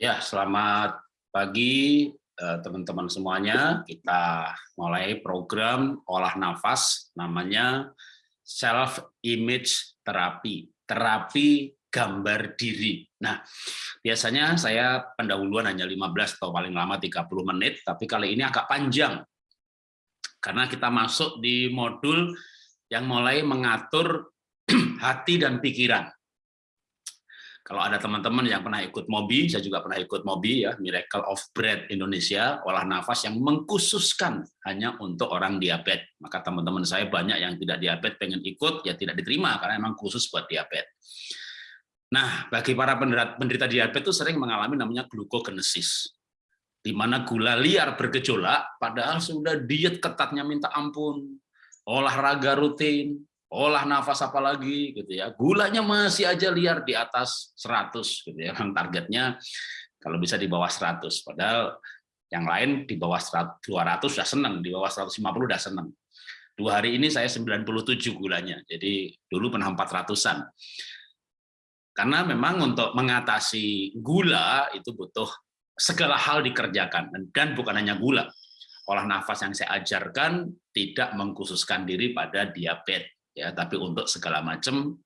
Ya, selamat pagi eh, teman-teman semuanya. Kita mulai program olah nafas namanya self image terapi, terapi gambar diri. Nah, biasanya saya pendahuluan hanya 15 atau paling lama 30 menit, tapi kali ini agak panjang. Karena kita masuk di modul yang mulai mengatur hati dan pikiran. Kalau ada teman-teman yang pernah ikut MOBI, saya juga pernah ikut MOBI ya, Miracle of Breath Indonesia, olah nafas yang mengkhususkan hanya untuk orang diabetes. Maka teman-teman saya banyak yang tidak diabetes pengen ikut, ya tidak diterima karena memang khusus buat diabetes. Nah, bagi para penderita diabetes itu sering mengalami namanya glukogenesis, di mana gula liar bergejolak, padahal sudah diet ketatnya minta ampun, olahraga rutin, olah nafas apalagi gitu ya. Gulanya masih aja liar di atas 100 gitu ya. Kan targetnya kalau bisa di bawah 100 padahal yang lain di bawah 100, 200 sudah senang di bawah 150 sudah senang dua hari ini saya 97 gulanya. Jadi dulu pernah 400an karena memang untuk mengatasi gula itu butuh segala hal dikerjakan. Dan bukan hanya gula. Olah nafas yang saya ajarkan tidak mengkhususkan diri pada diabetes ya tapi untuk segala macam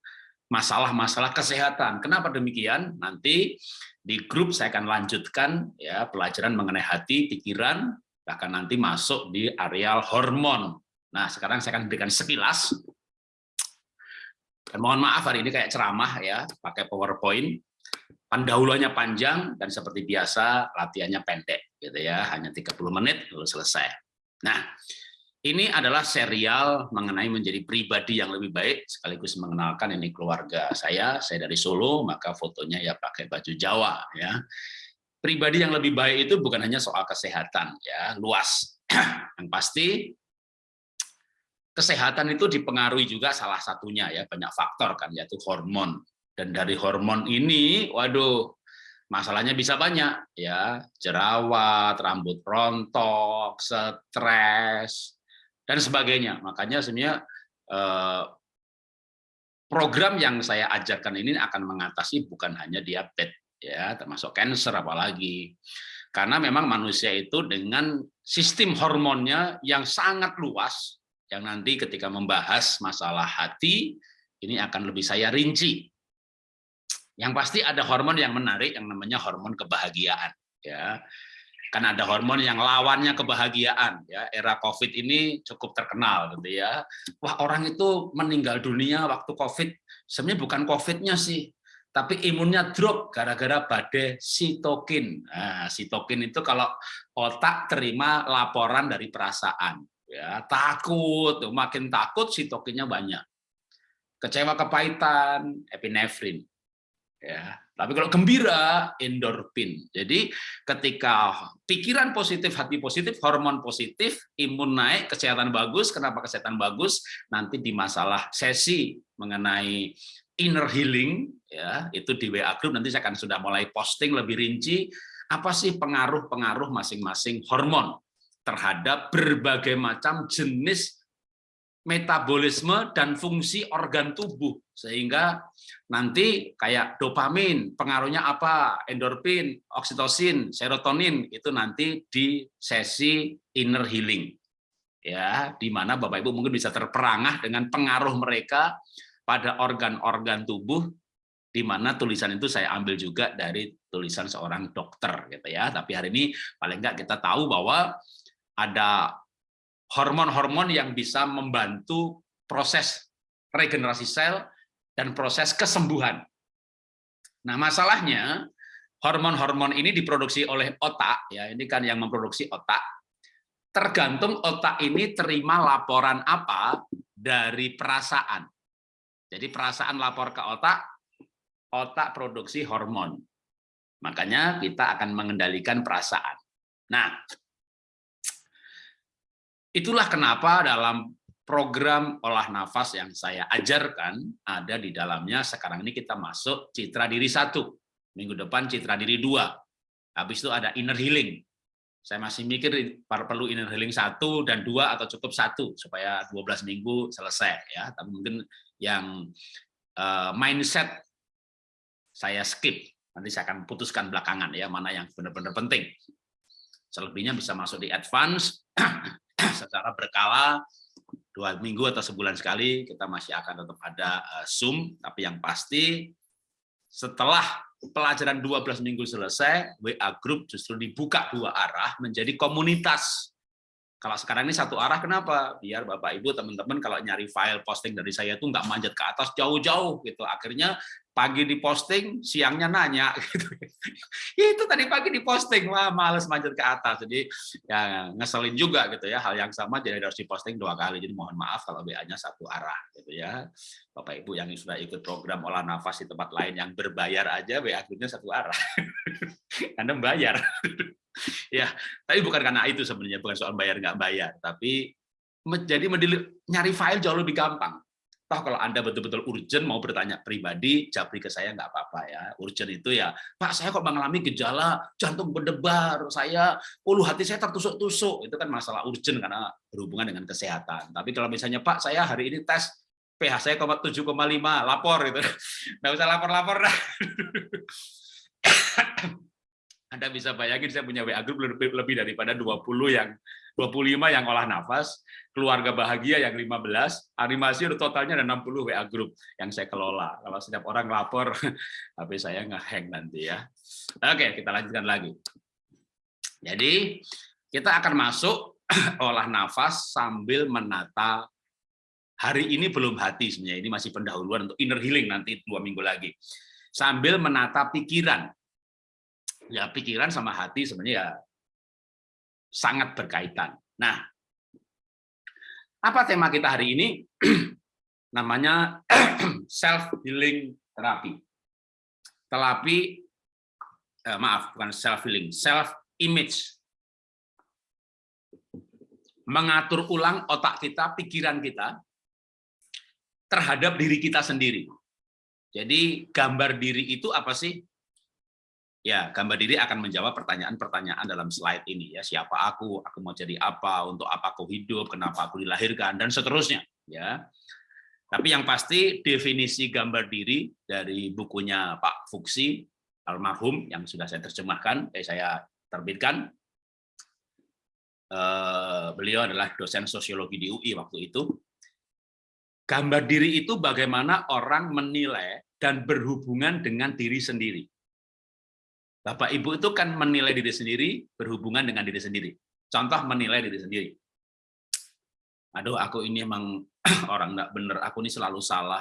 masalah-masalah kesehatan. Kenapa demikian? Nanti di grup saya akan lanjutkan ya pelajaran mengenai hati, pikiran, bahkan nanti masuk di areal hormon. Nah, sekarang saya akan berikan sekilas. Dan mohon maaf hari ini kayak ceramah ya, pakai PowerPoint. Pendahuluannya panjang dan seperti biasa latihannya pendek gitu ya, hanya 30 menit lalu selesai. Nah, ini adalah serial mengenai menjadi pribadi yang lebih baik, sekaligus mengenalkan ini keluarga saya, saya dari Solo, maka fotonya ya pakai baju Jawa. ya. Pribadi yang lebih baik itu bukan hanya soal kesehatan, ya luas. yang pasti kesehatan itu dipengaruhi juga salah satunya ya banyak faktor kan yaitu hormon dan dari hormon ini waduh masalahnya bisa banyak ya jerawat rambut rontok stres dan sebagainya. Makanya sebenarnya eh, program yang saya ajarkan ini akan mengatasi bukan hanya diabetes ya, termasuk cancer apalagi. Karena memang manusia itu dengan sistem hormonnya yang sangat luas yang nanti ketika membahas masalah hati ini akan lebih saya rinci. Yang pasti ada hormon yang menarik yang namanya hormon kebahagiaan ya kan ada hormon yang lawannya kebahagiaan ya. Era covid ini cukup terkenal gitu ya. Wah orang itu meninggal dunia waktu covid. Sebenarnya bukan covidnya sih tapi imunnya drop gara-gara badai sitokin. Nah, sitokin itu kalau otak terima laporan dari perasaan ya. Takut makin takut sitokinnya banyak. Kecewa kepahitan epinefrin ya tapi kalau gembira, endorfin. Jadi ketika pikiran positif, hati positif, hormon positif, imun naik, kesehatan bagus. Kenapa kesehatan bagus? Nanti di masalah sesi mengenai inner healing, ya itu di WA Group nanti saya akan sudah mulai posting lebih rinci apa sih pengaruh-pengaruh masing-masing hormon terhadap berbagai macam jenis metabolisme dan fungsi organ tubuh sehingga nanti kayak dopamin pengaruhnya apa? Endorfin oksitosin serotonin itu nanti di sesi inner healing. Ya di mana Bapak Ibu mungkin bisa terperangah dengan pengaruh mereka pada organ-organ tubuh di mana tulisan itu saya ambil juga dari tulisan seorang dokter gitu ya. Tapi hari ini paling enggak kita tahu bahwa ada hormon-hormon yang bisa membantu proses regenerasi sel dan proses kesembuhan. Nah, masalahnya hormon-hormon ini diproduksi oleh otak, ya ini kan yang memproduksi otak. Tergantung otak ini terima laporan apa dari perasaan. Jadi perasaan lapor ke otak, otak produksi hormon. Makanya kita akan mengendalikan perasaan. Nah, Itulah kenapa dalam program olah nafas yang saya ajarkan ada di dalamnya sekarang ini kita masuk citra diri satu. Minggu depan citra diri dua. Habis itu ada inner healing. Saya masih mikir perlu inner healing satu dan dua atau cukup satu supaya 12 minggu selesai ya. Tapi mungkin yang uh, mindset saya skip. Nanti saya akan putuskan belakangan ya mana yang benar-benar penting. Selebihnya bisa masuk di advance secara berkala dua minggu atau sebulan sekali kita masih akan tetap ada uh, Zoom, tapi yang pasti setelah pelajaran 12 minggu selesai, WA Group justru dibuka dua arah menjadi komunitas. Kalau sekarang ini satu arah, kenapa? Biar Bapak Ibu, teman-teman kalau nyari file posting dari saya itu nggak manjat ke atas jauh-jauh gitu. Akhirnya pagi diposting, siangnya nanya gitu. itu tadi pagi diposting, wah males manjat ke atas. Jadi ya ngeselin juga gitu ya. Hal yang sama jadi harus diposting dua kali. Jadi mohon maaf kalau WA-nya satu arah gitu ya. Bapak Ibu yang sudah ikut program olah nafas di tempat lain yang berbayar aja WA grupnya satu arah. Anda bayar. ya, tapi bukan karena itu sebenarnya bukan soal bayar nggak bayar, tapi jadi nyari file jauh lebih gampang Toh kalau Anda betul-betul urgent mau bertanya pribadi, japri ke saya nggak apa-apa ya. Urgent itu ya, Pak saya kok mengalami gejala jantung berdebar, saya ulu hati saya tertusuk-tusuk. Itu kan masalah urgent karena berhubungan dengan kesehatan. Tapi kalau misalnya Pak saya hari ini tes pH saya 7,5, lapor gitu. Nggak usah lapor-lapor dah. Anda bisa bayangin saya punya WA group lebih, lebih daripada 20 yang 25 yang olah nafas, keluarga bahagia yang 15, animasi totalnya ada 60 WA group yang saya kelola. Kalau setiap orang lapor, HP saya ngehang nanti ya. Oke, kita lanjutkan lagi. Jadi, kita akan masuk olah nafas sambil menata hari ini belum hati sebenarnya ini masih pendahuluan untuk inner healing nanti dua minggu lagi sambil menata pikiran ya pikiran sama hati sebenarnya ya sangat berkaitan. Nah, apa tema kita hari ini? Namanya self healing terapi. Terapi eh, maaf, bukan self healing, self image. Mengatur ulang otak kita, pikiran kita terhadap diri kita sendiri. Jadi gambar diri itu apa sih? Ya, gambar diri akan menjawab pertanyaan-pertanyaan dalam slide ini ya. Siapa aku? Aku mau jadi apa? Untuk apa aku hidup? Kenapa aku dilahirkan dan seterusnya, ya. Tapi yang pasti definisi gambar diri dari bukunya Pak Fuksi almarhum yang sudah saya terjemahkan, eh saya terbitkan. Eh, beliau adalah dosen sosiologi di UI waktu itu. Gambar diri itu bagaimana orang menilai dan berhubungan dengan diri sendiri Bapak Ibu itu kan menilai diri sendiri berhubungan dengan diri sendiri. Contoh menilai diri sendiri. Aduh, aku ini emang orang enggak bener, aku ini selalu salah.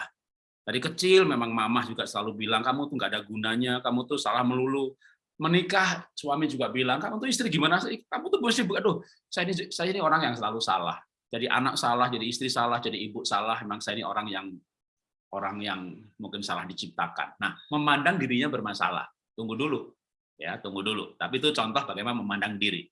Dari kecil memang mama juga selalu bilang, kamu tuh nggak ada gunanya, kamu tuh salah melulu. Menikah, suami juga bilang, kamu tuh istri gimana sih? Kamu tuh bersih, aduh, saya ini, saya ini orang yang selalu salah. Jadi anak salah, jadi istri salah, jadi ibu salah, memang saya ini orang yang orang yang mungkin salah diciptakan. Nah, memandang dirinya bermasalah. Tunggu dulu, ya tunggu dulu. Tapi itu contoh bagaimana memandang diri.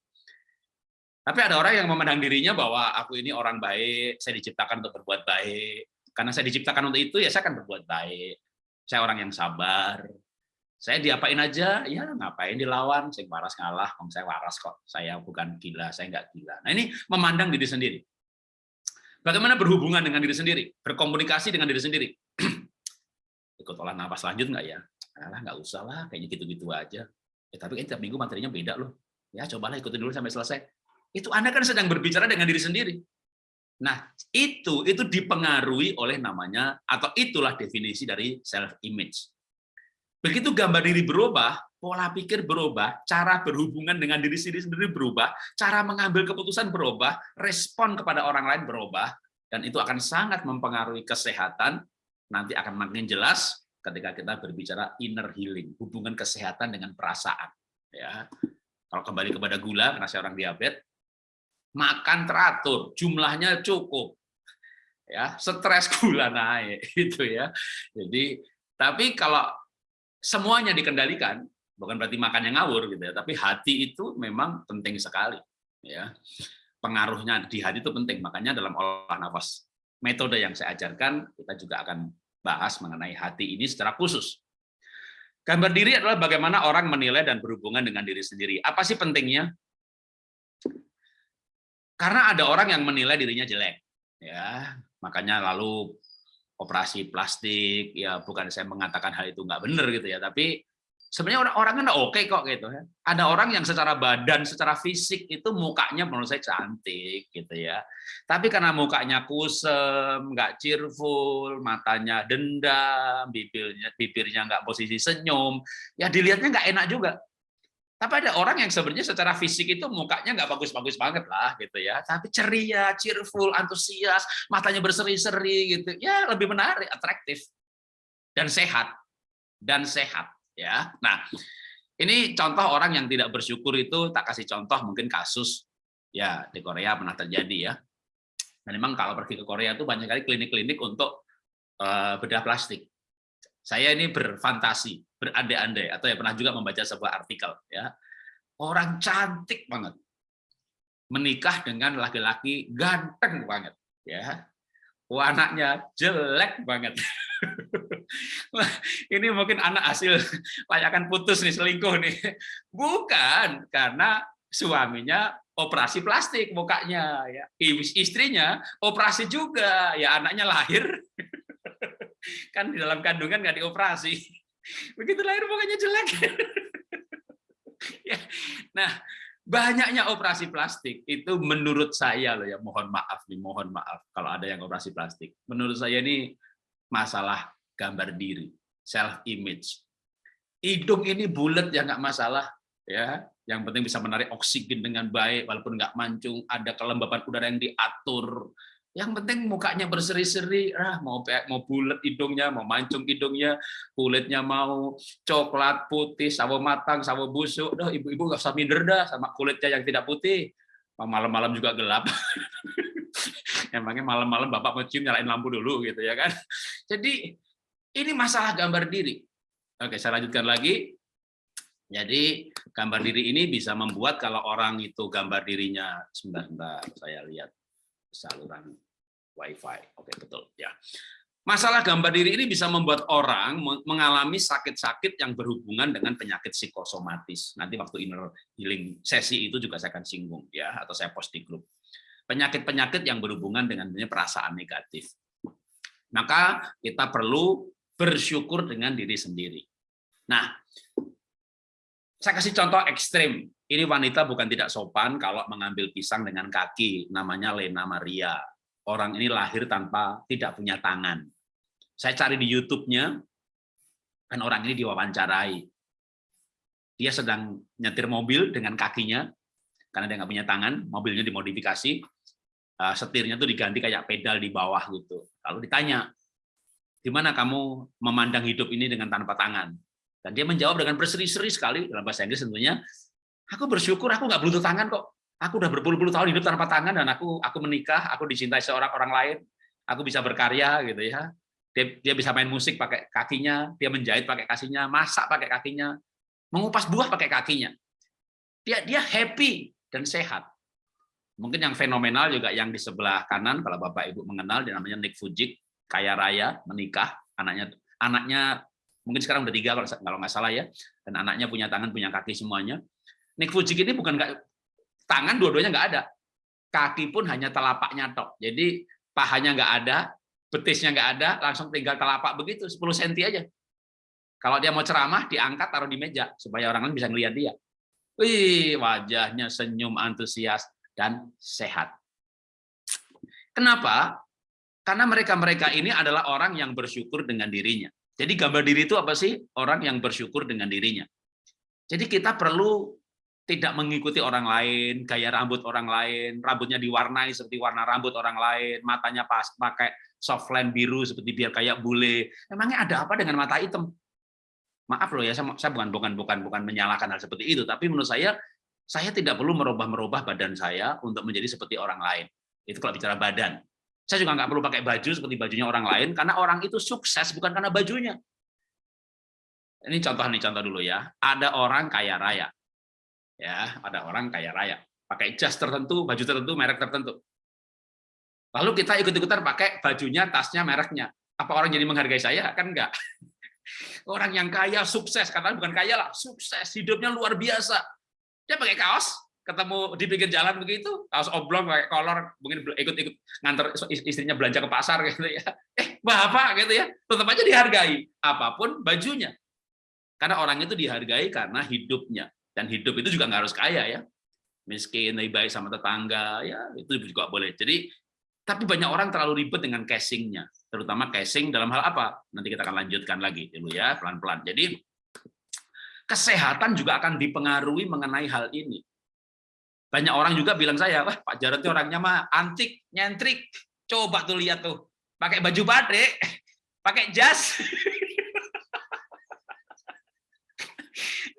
Tapi ada orang yang memandang dirinya bahwa aku ini orang baik, saya diciptakan untuk berbuat baik. Karena saya diciptakan untuk itu, ya saya akan berbuat baik. Saya orang yang sabar. Saya diapain aja, ya ngapain dilawan, saya waras ngalah, om saya waras kok. Saya bukan gila, saya nggak gila. Nah ini memandang diri sendiri. Bagaimana berhubungan dengan diri sendiri, berkomunikasi dengan diri sendiri. Ikut olah nafas lanjut nggak ya? Nggak usah lah, kayaknya gitu-gitu aja. Ya, tapi kan tiap minggu materinya beda loh. Ya, cobalah ikutin dulu sampai selesai. Itu Anda kan sedang berbicara dengan diri sendiri. Nah, itu itu dipengaruhi oleh namanya atau itulah definisi dari self image. Begitu gambar diri berubah, pola pikir berubah, cara berhubungan dengan diri sendiri berubah, cara mengambil keputusan berubah, respon kepada orang lain berubah, dan itu akan sangat mempengaruhi kesehatan, nanti akan makin jelas ketika kita berbicara inner healing, hubungan kesehatan dengan perasaan. Ya, kalau kembali kepada gula, karena saya orang diabetes, makan teratur, jumlahnya cukup, ya, stres gula naik, itu ya. Jadi, tapi kalau semuanya dikendalikan, bukan berarti makan yang ngawur gitu ya, tapi hati itu memang penting sekali, ya. Pengaruhnya di hati itu penting, makanya dalam olah nafas metode yang saya ajarkan, kita juga akan bahas mengenai hati ini secara khusus. Gambar diri adalah bagaimana orang menilai dan berhubungan dengan diri sendiri. Apa sih pentingnya? Karena ada orang yang menilai dirinya jelek, ya makanya lalu operasi plastik, ya bukan saya mengatakan hal itu nggak benar gitu ya, tapi sebenarnya orang-orang kan oke okay kok gitu ya. Ada orang yang secara badan, secara fisik itu mukanya menurut saya cantik gitu ya. Tapi karena mukanya kusem, nggak cheerful, matanya dendam, bibirnya bibirnya nggak posisi senyum, ya dilihatnya nggak enak juga. Tapi ada orang yang sebenarnya secara fisik itu mukanya nggak bagus-bagus banget lah gitu ya, tapi ceria, cheerful, antusias, matanya berseri-seri gitu, ya lebih menarik, atraktif dan sehat dan sehat ya. Nah, ini contoh orang yang tidak bersyukur itu tak kasih contoh mungkin kasus ya di Korea pernah terjadi ya. Dan memang kalau pergi ke Korea itu banyak kali klinik-klinik untuk uh, bedah plastik. Saya ini berfantasi, berandai-andai, atau ya pernah juga membaca sebuah artikel. ya Orang cantik banget, menikah dengan laki-laki ganteng banget. ya Anaknya jelek banget. ini mungkin anak hasil layakan putus nih, selingkuh nih. Bukan, karena suaminya operasi plastik mukanya ya istrinya operasi juga ya anaknya lahir kan di dalam kandungan nggak dioperasi begitu lahir pokoknya jelek ya. nah banyaknya operasi plastik itu menurut saya loh ya mohon maaf nih mohon maaf kalau ada yang operasi plastik. Menurut saya ini masalah gambar diri self image. Hidung ini bulat ya nggak masalah ya. Yang penting bisa menarik oksigen dengan baik walaupun nggak mancung ada kelembapan udara yang diatur yang penting mukanya berseri-seri, ah mau mau bulat hidungnya, mau mancung hidungnya, kulitnya mau coklat putih, sawo matang, sawo busuk. Dah ibu-ibu nggak usah minder dah sama kulitnya yang tidak putih. Malam-malam juga gelap. Emangnya malam-malam bapak mau cium nyalain lampu dulu gitu ya kan. Jadi ini masalah gambar diri. Oke, saya lanjutkan lagi. Jadi gambar diri ini bisa membuat kalau orang itu gambar dirinya sebentar, sebentar saya lihat saluran WiFi. Oke, betul. Ya. Masalah gambar diri ini bisa membuat orang mengalami sakit-sakit yang berhubungan dengan penyakit psikosomatis. Nanti waktu inner healing sesi itu juga saya akan singgung ya atau saya post di grup. Penyakit-penyakit yang berhubungan dengan perasaan negatif. Maka kita perlu bersyukur dengan diri sendiri. Nah, saya kasih contoh ekstrim. Ini wanita bukan tidak sopan kalau mengambil pisang dengan kaki, namanya Lena Maria. Orang ini lahir tanpa tidak punya tangan. Saya cari di YouTube-nya, dan orang ini diwawancarai. Dia sedang nyetir mobil dengan kakinya, karena dia nggak punya tangan, mobilnya dimodifikasi, eh, setirnya tuh diganti kayak pedal di bawah gitu. Lalu ditanya, di mana kamu memandang hidup ini dengan tanpa tangan? Dan dia menjawab dengan berseri-seri sekali dalam bahasa Inggris tentunya, Aku bersyukur aku nggak berlutut tangan kok. Aku udah berpuluh-puluh tahun hidup tanpa tangan dan aku aku menikah, aku dicintai seorang orang lain, aku bisa berkarya gitu ya. Dia, dia bisa main musik pakai kakinya, dia menjahit pakai kakinya, masak pakai kakinya, mengupas buah pakai kakinya. Dia dia happy dan sehat. Mungkin yang fenomenal juga yang di sebelah kanan kalau Bapak Ibu mengenal dia namanya Nick Fujik, kaya raya, menikah, anaknya anaknya mungkin sekarang udah tiga kalau nggak salah ya, dan anaknya punya tangan punya kaki semuanya. Nick Fujik ini bukan nggak tangan dua-duanya nggak ada, kaki pun hanya telapaknya tok. Jadi pahanya nggak ada, betisnya nggak ada, langsung tinggal telapak begitu 10 cm aja. Kalau dia mau ceramah diangkat taruh di meja supaya orang lain bisa ngelihat dia. Wih, wajahnya senyum antusias dan sehat. Kenapa? Karena mereka-mereka ini adalah orang yang bersyukur dengan dirinya. Jadi gambar diri itu apa sih? Orang yang bersyukur dengan dirinya. Jadi kita perlu tidak mengikuti orang lain, gaya rambut orang lain, rambutnya diwarnai seperti warna rambut orang lain, matanya pas pakai softline biru seperti biar kayak bule. Emangnya ada apa dengan mata hitam? Maaf loh ya, saya, saya bukan bukan bukan bukan menyalahkan hal seperti itu, tapi menurut saya saya tidak perlu merubah-merubah badan saya untuk menjadi seperti orang lain. Itu kalau bicara badan. Saya juga nggak perlu pakai baju seperti bajunya orang lain, karena orang itu sukses bukan karena bajunya. Ini contoh nih contoh dulu ya. Ada orang kaya raya, ya ada orang kaya raya. Pakai jas tertentu baju tertentu merek tertentu. Lalu kita ikut-ikutan pakai bajunya tasnya mereknya. Apa orang jadi menghargai saya? Kan enggak. Orang yang kaya sukses. Karena bukan kaya lah sukses. Hidupnya luar biasa. Dia pakai kaos ketemu di pinggir jalan begitu kaos oblong pakai kolor mungkin ikut-ikut nganter istrinya belanja ke pasar gitu ya. Eh bapak gitu ya tetap aja dihargai apa pun bajunya. Karena orang itu dihargai karena hidupnya. Dan hidup itu juga nggak harus kaya ya. Miskin, lebih baik sama tetangga, ya itu juga boleh. Jadi, tapi banyak orang terlalu ribet dengan casingnya. Terutama casing dalam hal apa? Nanti kita akan lanjutkan lagi dulu ya, pelan-pelan. Jadi, kesehatan juga akan dipengaruhi mengenai hal ini. Banyak orang juga bilang saya, wah Pak Jarod orangnya mah antik, nyentrik. Coba tuh lihat tuh, pakai baju batik, pakai jas.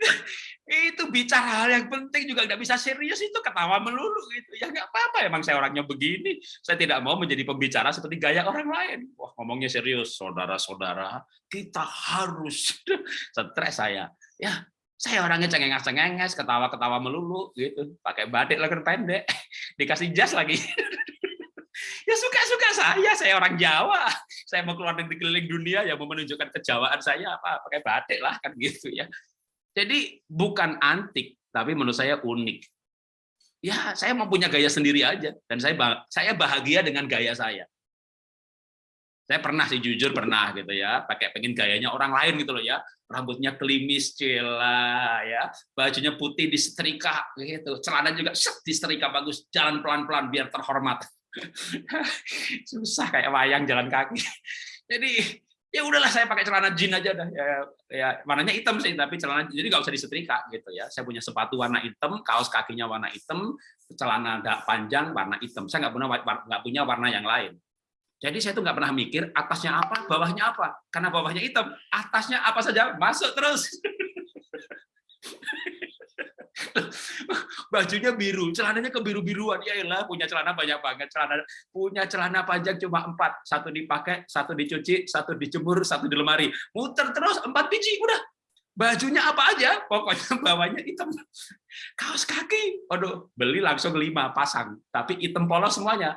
itu bicara hal yang penting juga nggak bisa serius itu ketawa melulu gitu. Ya nggak apa-apa emang saya orangnya begini. Saya tidak mau menjadi pembicara seperti gaya orang lain. Wah ngomongnya serius saudara-saudara kita harus stres saya. Ya saya orangnya cengenges-cengenges ketawa-ketawa melulu gitu. Pakai batik lengan pendek dikasih jas lagi. Ya suka-suka saya saya orang Jawa. Saya mau keluar negeri keliling dunia ya mau menunjukkan kejawaan saya apa pakai batik lah kan gitu ya jadi bukan antik, tapi menurut saya unik. Ya, saya mau punya gaya sendiri aja, dan saya saya bahagia dengan gaya saya. Saya pernah sih jujur pernah gitu ya, pakai pengen gayanya orang lain gitu loh ya, rambutnya klimis cila ya, bajunya putih disetrika gitu, celana juga set disetrika bagus, jalan pelan-pelan biar terhormat. Susah kayak wayang jalan kaki. Jadi ya udahlah saya pakai celana jeans aja dah ya, ya warnanya hitam sih tapi celana jadi nggak usah disetrika gitu ya. Saya punya sepatu warna hitam kaos kakinya warna hitam celana panjang warna hitam. Saya nggak punya nggak punya warna yang lain. Jadi saya tuh nggak pernah mikir atasnya apa bawahnya apa. Karena bawahnya hitam atasnya apa saja masuk terus bajunya biru, celananya kebiru-biruan. Ya lah, punya celana banyak banget. Celana punya celana panjang cuma empat, satu dipakai, satu dicuci, satu dijemur, satu di lemari. Muter terus empat biji, udah. Bajunya apa aja, pokoknya bawahnya hitam. Kaos kaki, aduh, beli langsung lima pasang, tapi hitam polos semuanya.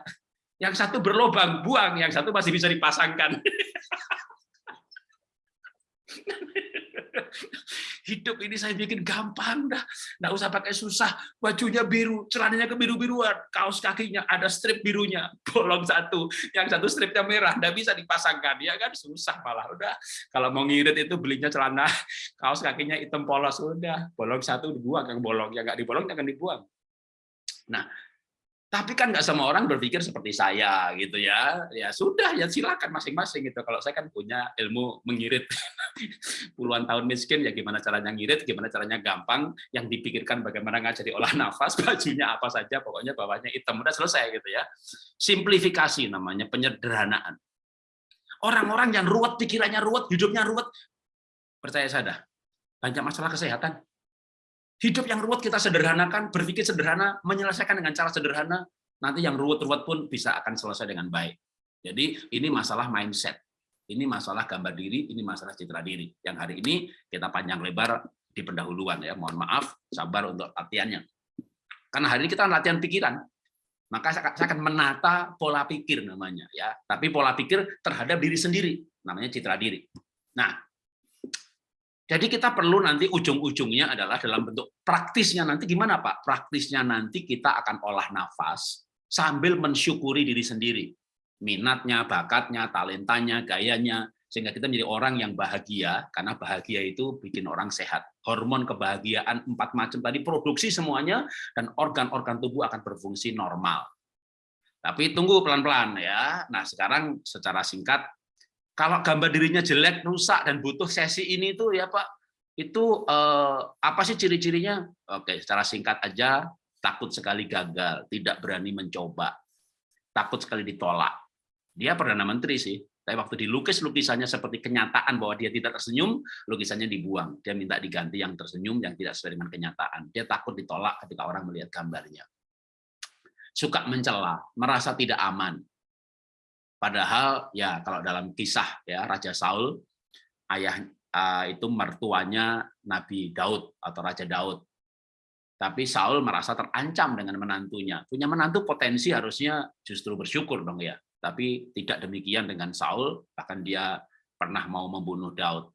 Yang satu berlobang, buang. Yang satu masih bisa dipasangkan. Hidup ini saya bikin gampang dah. Nggak usah pakai susah. Bajunya biru, celananya kebiru-biruan, kaos kakinya ada strip birunya, bolong satu. Yang satu stripnya merah, nggak bisa dipasangkan. Ya kan susah malah. Udah kalau mau ngirit itu belinya celana kaos kakinya hitam polos udah, bolong satu dibuang yang bolong, yang nggak dibolong jangan dibuang. Nah, tapi kan nggak semua orang berpikir seperti saya gitu ya. Ya sudah ya silakan masing-masing gitu. Kalau saya kan punya ilmu mengirit puluhan tahun miskin ya gimana caranya ngirit, gimana caranya gampang, yang dipikirkan bagaimana ngajari olah nafas, bajunya apa saja, pokoknya bawahnya hitam udah selesai gitu ya. Simplifikasi namanya penyederhanaan. Orang-orang yang ruwet pikirannya ruwet, hidupnya ruwet, percaya saya dah banyak masalah kesehatan Hidup yang ruwet kita sederhanakan, berpikir sederhana, menyelesaikan dengan cara sederhana, nanti yang ruwet-ruwet pun bisa akan selesai dengan baik. Jadi ini masalah mindset, ini masalah gambar diri, ini masalah citra diri. Yang hari ini kita panjang lebar di pendahuluan ya. Mohon maaf, sabar untuk latihannya. Karena hari ini kita latihan pikiran, maka saya akan menata pola pikir namanya ya. Tapi pola pikir terhadap diri sendiri, namanya citra diri. Nah, jadi kita perlu nanti ujung-ujungnya adalah dalam bentuk praktisnya nanti gimana Pak? Praktisnya nanti kita akan olah nafas sambil mensyukuri diri sendiri. Minatnya, bakatnya, talentanya, gayanya, sehingga kita menjadi orang yang bahagia, karena bahagia itu bikin orang sehat. Hormon kebahagiaan empat macam tadi produksi semuanya, dan organ-organ tubuh akan berfungsi normal. Tapi tunggu pelan-pelan ya. Nah sekarang secara singkat kalau gambar dirinya jelek, rusak dan butuh sesi ini tuh ya Pak, itu eh, apa sih ciri-cirinya? Oke, secara singkat aja, takut sekali gagal, tidak berani mencoba, takut sekali ditolak. Dia perdana menteri sih, tapi waktu dilukis lukisannya seperti kenyataan bahwa dia tidak tersenyum, lukisannya dibuang. Dia minta diganti yang tersenyum, yang tidak sesuai dengan kenyataan. Dia takut ditolak ketika orang melihat gambarnya. Suka mencela, merasa tidak aman, Padahal ya kalau dalam kisah ya Raja Saul ayah uh, itu mertuanya Nabi Daud atau Raja Daud. Tapi Saul merasa terancam dengan menantunya. Punya menantu potensi harusnya justru bersyukur dong ya. Tapi tidak demikian dengan Saul, bahkan dia pernah mau membunuh Daud.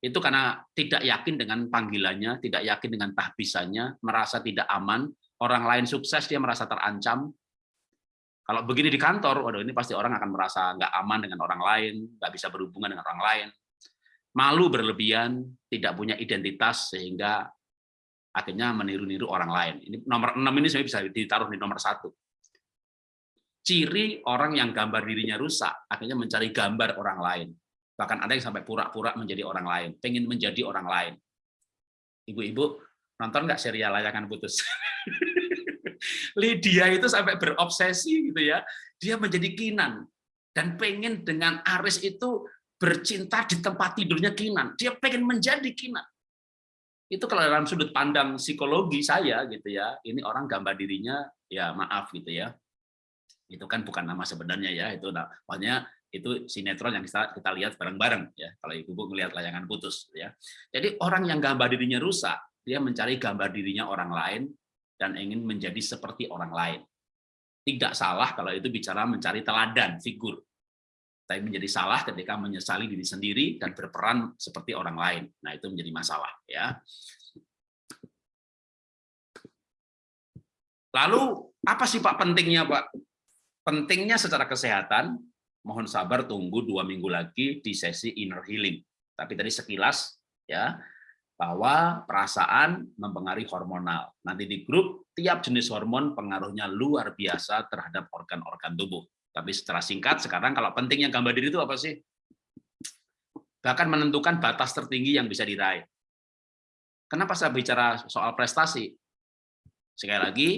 Itu karena tidak yakin dengan panggilannya, tidak yakin dengan tahbisannya, merasa tidak aman, orang lain sukses dia merasa terancam, kalau begini di kantor, waduh ini pasti orang akan merasa nggak aman dengan orang lain, nggak bisa berhubungan dengan orang lain. malu berlebihan, tidak punya identitas sehingga akhirnya meniru-niru orang lain. Ini nomor enam ini saya bisa ditaruh di nomor satu. Ciri orang yang gambar dirinya rusak, akhirnya mencari gambar orang lain. Bahkan ada yang sampai pura-pura menjadi orang lain, pengen menjadi orang lain. Ibu-ibu, nonton nggak serial layangan putus? Lydia itu sampai berobsesi gitu ya. Dia menjadi Kinan dan pengen dengan Aris itu bercinta di tempat tidurnya Kinan. Dia pengen menjadi Kinan. Itu kalau dalam sudut pandang psikologi saya gitu ya, ini orang gambar dirinya ya maaf gitu ya. Itu kan bukan nama sebenarnya ya, itu namanya itu sinetron yang kita kita lihat bareng-bareng ya. Kalau ibu-ibu melihat layangan putus ya. Jadi orang yang gambar dirinya rusak, dia mencari gambar dirinya orang lain dan ingin menjadi seperti orang lain. Tidak salah kalau itu bicara mencari teladan, figur tapi menjadi salah ketika menyesali diri sendiri dan berperan seperti orang lain. Nah, itu menjadi masalah ya. Lalu apa sih Pak pentingnya Pak? Pentingnya secara kesehatan, mohon sabar tunggu dua minggu lagi di sesi inner healing. Tapi tadi sekilas ya bahwa perasaan mempengaruhi hormonal. Nanti di grup tiap jenis hormon pengaruhnya luar biasa terhadap organ-organ tubuh. Tapi secara singkat, sekarang kalau pentingnya gambar diri itu apa sih? Bahkan menentukan batas tertinggi yang bisa diraih. Kenapa saya bicara soal prestasi? Sekali lagi,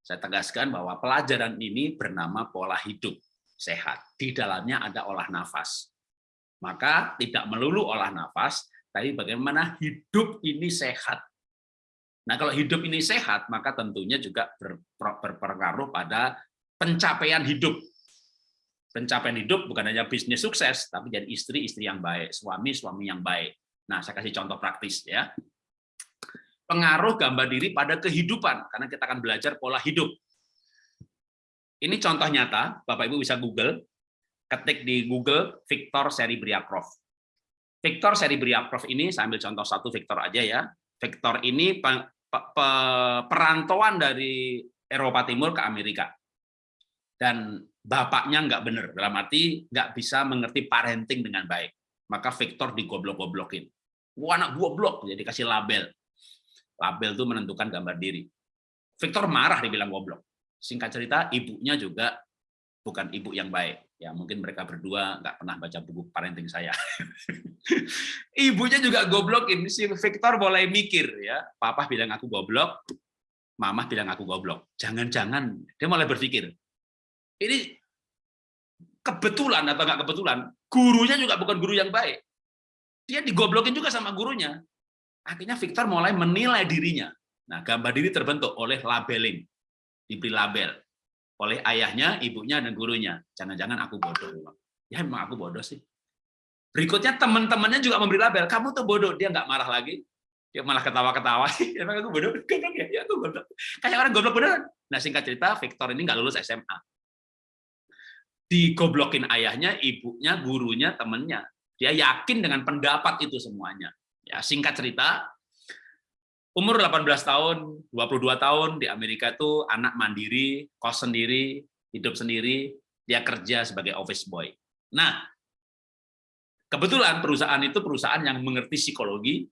saya tegaskan bahwa pelajaran ini bernama pola hidup sehat. Di dalamnya ada olah nafas. Maka tidak melulu olah nafas, tapi bagaimana hidup ini sehat. Nah, kalau hidup ini sehat, maka tentunya juga berpengaruh pada pencapaian hidup pencapaian hidup bukan hanya bisnis sukses, tapi jadi istri-istri yang baik, suami-suami yang baik. Nah, saya kasih contoh praktis ya. Pengaruh gambar diri pada kehidupan, karena kita akan belajar pola hidup. Ini contoh nyata, Bapak Ibu bisa Google, ketik di Google Victor Seribriakrov. Victor Seribriakrov ini, saya ambil contoh satu Victor aja ya. Victor ini perantauan dari Eropa Timur ke Amerika. Dan bapaknya nggak benar, dalam arti nggak bisa mengerti parenting dengan baik. Maka Victor digoblok-goblokin. Wah, anak goblok, jadi kasih label. Label itu menentukan gambar diri. Victor marah dibilang goblok. Singkat cerita, ibunya juga bukan ibu yang baik. Ya, mungkin mereka berdua nggak pernah baca buku parenting saya. Ibunya juga goblokin. Si Victor mulai mikir ya, papa bilang aku goblok, mama bilang aku goblok. Jangan-jangan dia mulai berpikir, ini kebetulan atau nggak kebetulan, gurunya juga bukan guru yang baik. Dia digoblokin juga sama gurunya. Akhirnya Victor mulai menilai dirinya. Nah, gambar diri terbentuk oleh labeling, diberi label oleh ayahnya, ibunya, dan gurunya. Jangan-jangan aku bodoh. Ya memang aku bodoh sih. Berikutnya teman-temannya juga memberi label, kamu tuh bodoh. Dia nggak marah lagi, dia malah ketawa-ketawa. Emang aku bodoh? Goblok ya? Ya aku bodoh. Kayak orang goblok beneran. Nah singkat cerita, Victor ini nggak lulus SMA digoblokin ayahnya, ibunya, gurunya, temennya. Dia yakin dengan pendapat itu semuanya. Ya, singkat cerita, umur 18 tahun, 22 tahun di Amerika itu anak mandiri, kos sendiri, hidup sendiri, dia kerja sebagai office boy. Nah, kebetulan perusahaan itu perusahaan yang mengerti psikologi,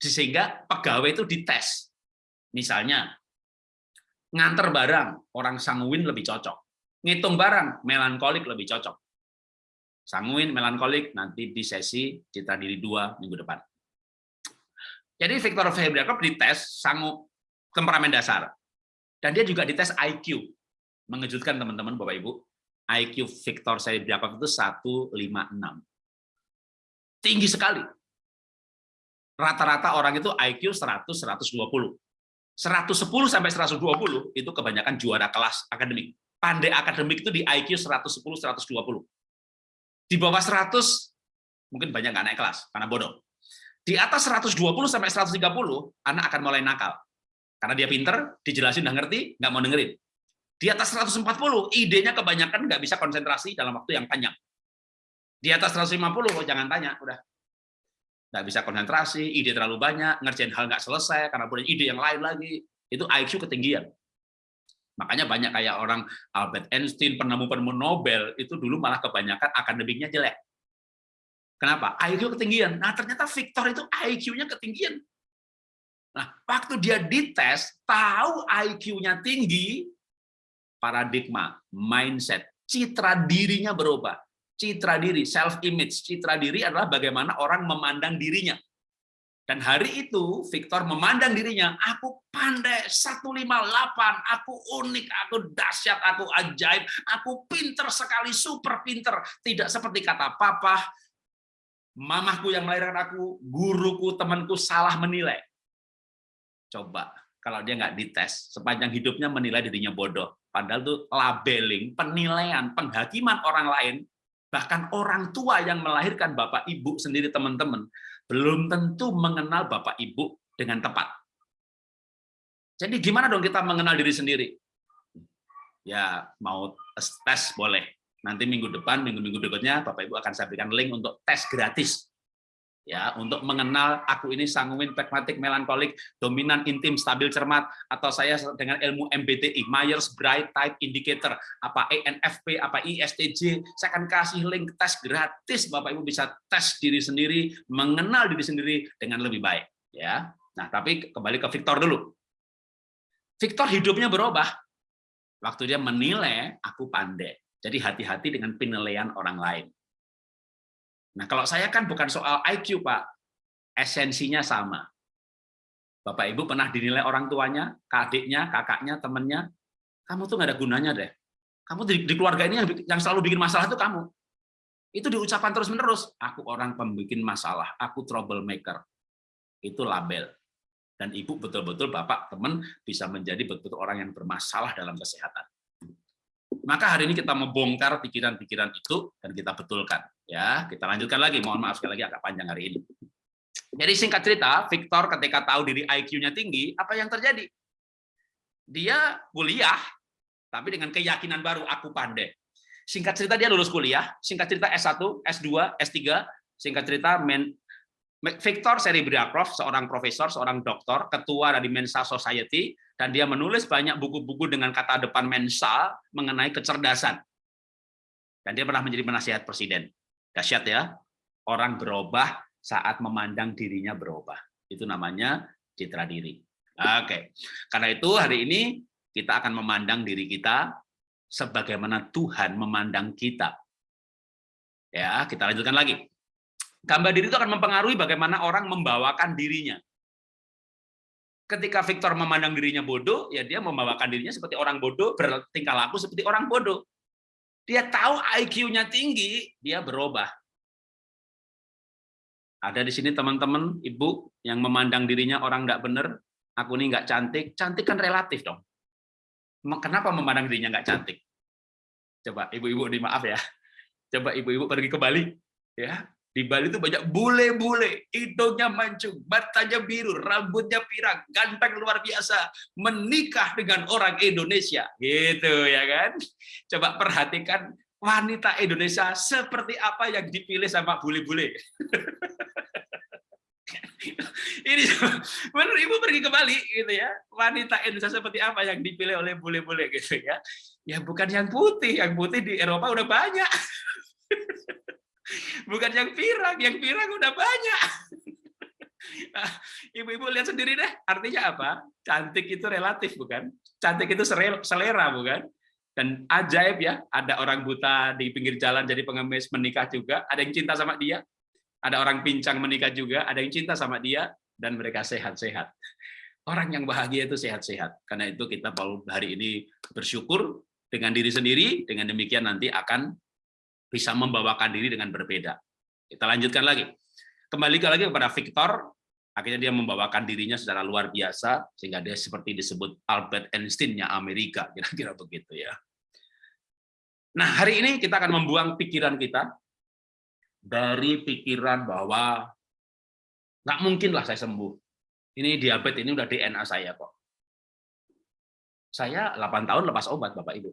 sehingga pegawai itu dites. Misalnya, nganter barang, orang sanguin lebih cocok ngitung barang, melankolik lebih cocok. Sanguin, melankolik, nanti di sesi citra diri dua minggu depan. Jadi Victor Febriakov dites sangu temperamen dasar. Dan dia juga dites IQ. Mengejutkan teman-teman Bapak Ibu. IQ Victor Febriakov itu 156. Tinggi sekali. Rata-rata orang itu IQ 100 120. 110 sampai 120 itu kebanyakan juara kelas akademik pandai akademik itu di IQ 110 120. Di bawah 100 mungkin banyak nggak naik kelas karena bodoh. Di atas 120 sampai 130 anak akan mulai nakal. Karena dia pinter, dijelasin udah ngerti, nggak mau dengerin. Di atas 140 idenya kebanyakan nggak bisa konsentrasi dalam waktu yang panjang. Di atas 150 oh, jangan tanya, udah nggak bisa konsentrasi, ide terlalu banyak, ngerjain hal nggak selesai karena punya ide yang lain lagi. Itu IQ ketinggian. Makanya banyak kayak orang Albert Einstein, penemu-penemu Nobel, itu dulu malah kebanyakan akademiknya jelek. Kenapa? IQ ketinggian. Nah, ternyata Victor itu IQ-nya ketinggian. Nah, waktu dia dites, tahu IQ-nya tinggi, paradigma, mindset, citra dirinya berubah. Citra diri, self image, citra diri adalah bagaimana orang memandang dirinya. Dan hari itu Victor memandang dirinya, aku pandai 158, aku unik, aku dahsyat, aku ajaib, aku pinter sekali, super pinter. Tidak seperti kata papa, mamahku yang melahirkan aku, guruku, temanku salah menilai. Coba kalau dia nggak dites, sepanjang hidupnya menilai dirinya bodoh. Padahal itu labeling, penilaian, penghakiman orang lain, bahkan orang tua yang melahirkan bapak ibu sendiri teman-teman, belum tentu mengenal Bapak Ibu dengan tepat. Jadi gimana dong kita mengenal diri sendiri? Ya mau tes boleh. Nanti minggu depan, minggu-minggu berikutnya Bapak Ibu akan saya berikan link untuk tes gratis ya untuk mengenal aku ini sanguin, pragmatik, melankolik, dominan, intim, stabil, cermat, atau saya dengan ilmu MBTI, Myers-Briggs Type Indicator, apa ENFP, apa ISTJ, saya akan kasih link tes gratis, Bapak Ibu bisa tes diri sendiri, mengenal diri sendiri dengan lebih baik. ya. Nah, tapi kembali ke Victor dulu. Victor hidupnya berubah. Waktu dia menilai, aku pandai. Jadi hati-hati dengan penilaian orang lain. Nah, kalau saya kan bukan soal IQ, Pak. Esensinya sama. Bapak Ibu pernah dinilai orang tuanya, adiknya, kakaknya, temannya, kamu tuh nggak ada gunanya deh. Kamu di, di keluarga ini yang, yang selalu bikin masalah itu kamu. Itu diucapkan terus-menerus. Aku orang pembikin masalah, aku troublemaker. Itu label. Dan ibu betul-betul bapak, teman bisa menjadi betul-betul orang yang bermasalah dalam kesehatan. Maka hari ini kita membongkar pikiran-pikiran itu dan kita betulkan. Ya, kita lanjutkan lagi. Mohon maaf sekali lagi agak panjang hari ini. Jadi singkat cerita, Victor ketika tahu diri IQ-nya tinggi, apa yang terjadi? Dia kuliah, tapi dengan keyakinan baru, aku pandai. Singkat cerita dia lulus kuliah, singkat cerita S1, S2, S3, singkat cerita men Victor Seribriakov, seorang profesor, seorang doktor, ketua dari Mensa Society, dan dia menulis banyak buku-buku dengan kata depan Mensa mengenai kecerdasan. Dan dia pernah menjadi penasihat presiden. Dahsyat ya, orang berubah saat memandang dirinya berubah. Itu namanya citra diri. Oke, karena itu hari ini kita akan memandang diri kita sebagaimana Tuhan memandang kita. Ya, kita lanjutkan lagi. Gambar diri itu akan mempengaruhi bagaimana orang membawakan dirinya. Ketika Victor memandang dirinya bodoh, ya dia membawakan dirinya seperti orang bodoh, bertingkah laku seperti orang bodoh. Dia tahu IQ-nya tinggi, dia berubah. Ada di sini teman-teman, ibu yang memandang dirinya orang nggak benar, aku ini nggak cantik, cantik kan relatif dong. Kenapa memandang dirinya nggak cantik? Coba ibu-ibu, maaf ya. Coba ibu-ibu pergi ke Bali, ya di Bali itu banyak bule-bule, hidungnya mancung, matanya biru, rambutnya pirang, ganteng luar biasa, menikah dengan orang Indonesia, gitu ya kan? Coba perhatikan wanita Indonesia seperti apa yang dipilih sama bule-bule. Ini menurut ibu pergi ke Bali gitu ya, wanita Indonesia seperti apa yang dipilih oleh bule-bule gitu ya? Ya bukan yang putih, yang putih di Eropa udah banyak. Bukan yang pirang, yang pirang udah banyak. Nah, ibu-ibu lihat sendiri deh, artinya apa? Cantik itu relatif, bukan? Cantik itu selera, bukan? Dan ajaib ya, ada orang buta di pinggir jalan jadi pengemis menikah juga, ada yang cinta sama dia, ada orang pincang menikah juga, ada yang cinta sama dia, dan mereka sehat-sehat. Orang yang bahagia itu sehat-sehat. Karena itu kita hari ini bersyukur dengan diri sendiri, dengan demikian nanti akan bisa membawakan diri dengan berbeda. Kita lanjutkan lagi. Kembali lagi kepada Victor, akhirnya dia membawakan dirinya secara luar biasa, sehingga dia seperti disebut Albert Einstein-nya Amerika, kira-kira begitu ya. Nah, hari ini kita akan membuang pikiran kita dari pikiran bahwa nggak mungkinlah saya sembuh. Ini diabetes, ini udah DNA saya kok. Saya 8 tahun lepas obat, Bapak Ibu.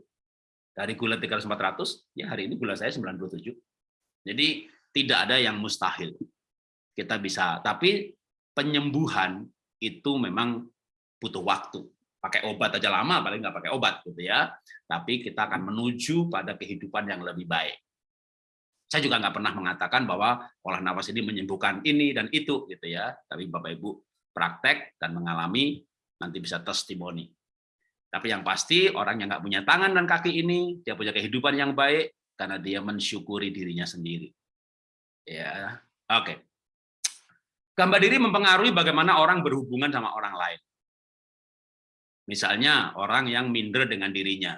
Dari gula 300-400, ya hari ini gula saya 97. Jadi tidak ada yang mustahil. Kita bisa, tapi penyembuhan itu memang butuh waktu. Pakai obat aja lama, paling nggak pakai obat gitu ya. Tapi kita akan menuju pada kehidupan yang lebih baik. Saya juga nggak pernah mengatakan bahwa olah nafas ini menyembuhkan ini dan itu gitu ya. Tapi Bapak Ibu praktek dan mengalami nanti bisa testimoni. Tapi yang pasti orang yang nggak punya tangan dan kaki ini dia punya kehidupan yang baik karena dia mensyukuri dirinya sendiri. Ya, oke. Okay. Gambar diri mempengaruhi bagaimana orang berhubungan sama orang lain. Misalnya orang yang minder dengan dirinya,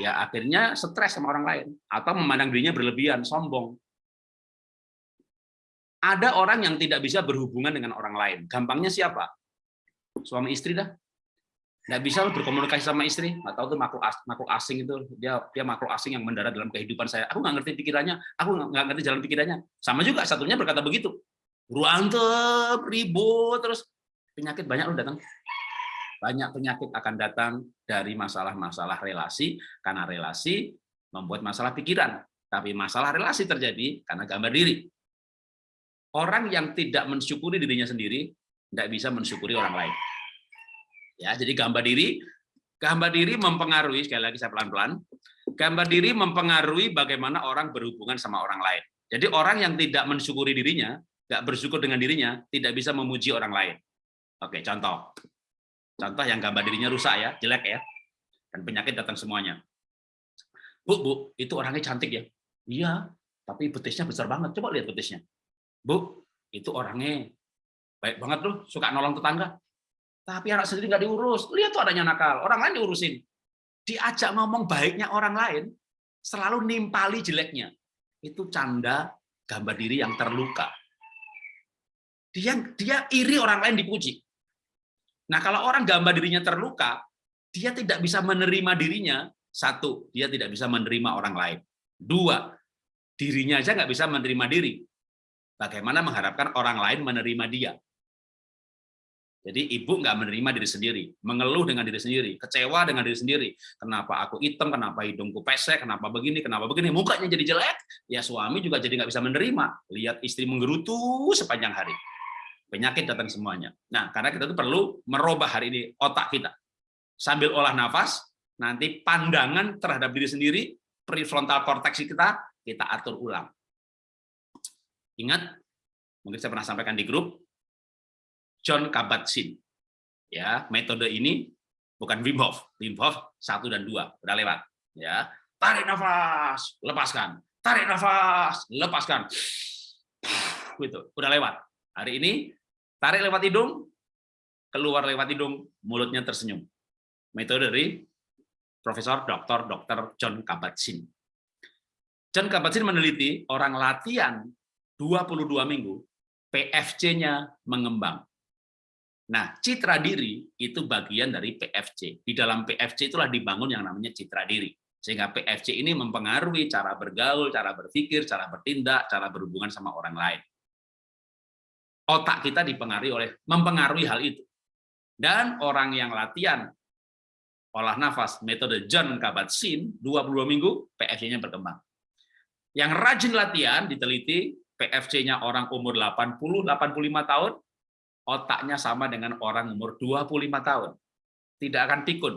ya akhirnya stres sama orang lain atau memandang dirinya berlebihan, sombong. Ada orang yang tidak bisa berhubungan dengan orang lain. Gampangnya siapa? Suami istri dah. Nggak bisa berkomunikasi sama istri. Nggak tahu tuh makhluk, makhluk asing itu. Dia dia makhluk asing yang mendarat dalam kehidupan saya. Aku nggak ngerti pikirannya. Aku nggak ngerti jalan pikirannya. Sama juga satunya berkata begitu. Ruantep, ribut, terus penyakit banyak loh datang banyak penyakit akan datang dari masalah-masalah relasi, karena relasi membuat masalah pikiran. Tapi masalah relasi terjadi karena gambar diri. Orang yang tidak mensyukuri dirinya sendiri, tidak bisa mensyukuri orang lain. Ya, jadi gambar diri, gambar diri mempengaruhi, sekali lagi saya pelan-pelan, gambar diri mempengaruhi bagaimana orang berhubungan sama orang lain. Jadi orang yang tidak mensyukuri dirinya, tidak bersyukur dengan dirinya, tidak bisa memuji orang lain. Oke, contoh. Contoh yang gambar dirinya rusak ya, jelek ya. Dan penyakit datang semuanya. Bu, Bu, itu orangnya cantik ya? Iya, tapi betisnya besar banget. Coba lihat betisnya. Bu, itu orangnya baik banget loh, suka nolong tetangga. Tapi anak sendiri nggak diurus. Lihat tuh adanya nakal, orang lain diurusin. Diajak ngomong baiknya orang lain, selalu nimpali jeleknya. Itu canda gambar diri yang terluka. Dia dia iri orang lain dipuji. Nah, kalau orang gambar dirinya terluka, dia tidak bisa menerima dirinya. Satu, dia tidak bisa menerima orang lain. Dua, dirinya aja nggak bisa menerima diri. Bagaimana mengharapkan orang lain menerima dia? Jadi ibu nggak menerima diri sendiri, mengeluh dengan diri sendiri, kecewa dengan diri sendiri. Kenapa aku hitam, kenapa hidungku pesek, kenapa begini, kenapa begini, mukanya jadi jelek. Ya suami juga jadi nggak bisa menerima. Lihat istri menggerutu sepanjang hari penyakit datang semuanya. Nah, karena kita tuh perlu merubah hari ini otak kita. Sambil olah nafas, nanti pandangan terhadap diri sendiri, prefrontal cortex kita, kita atur ulang. Ingat, mungkin saya pernah sampaikan di grup, John Kabat-Zinn. Ya, metode ini bukan Wim Hof. Wim Hof satu dan dua udah lewat. Ya, tarik nafas, lepaskan. Tarik nafas, lepaskan. Gitu, udah lewat. Hari ini Tarik lewat hidung, keluar lewat hidung, mulutnya tersenyum. Metode dari Profesor Dr. Dr. John Kabat-Zinn. John Kabat-Zinn meneliti orang latihan 22 minggu, PFC-nya mengembang. Nah, citra diri itu bagian dari PFC. Di dalam PFC itulah dibangun yang namanya citra diri. Sehingga PFC ini mempengaruhi cara bergaul, cara berpikir, cara bertindak, cara berhubungan sama orang lain otak kita dipengaruhi oleh mempengaruhi hal itu. Dan orang yang latihan olah nafas metode John Kabat-Zinn 22 minggu PFC-nya berkembang. Yang rajin latihan diteliti PFC-nya orang umur 80 85 tahun otaknya sama dengan orang umur 25 tahun. Tidak akan pikun.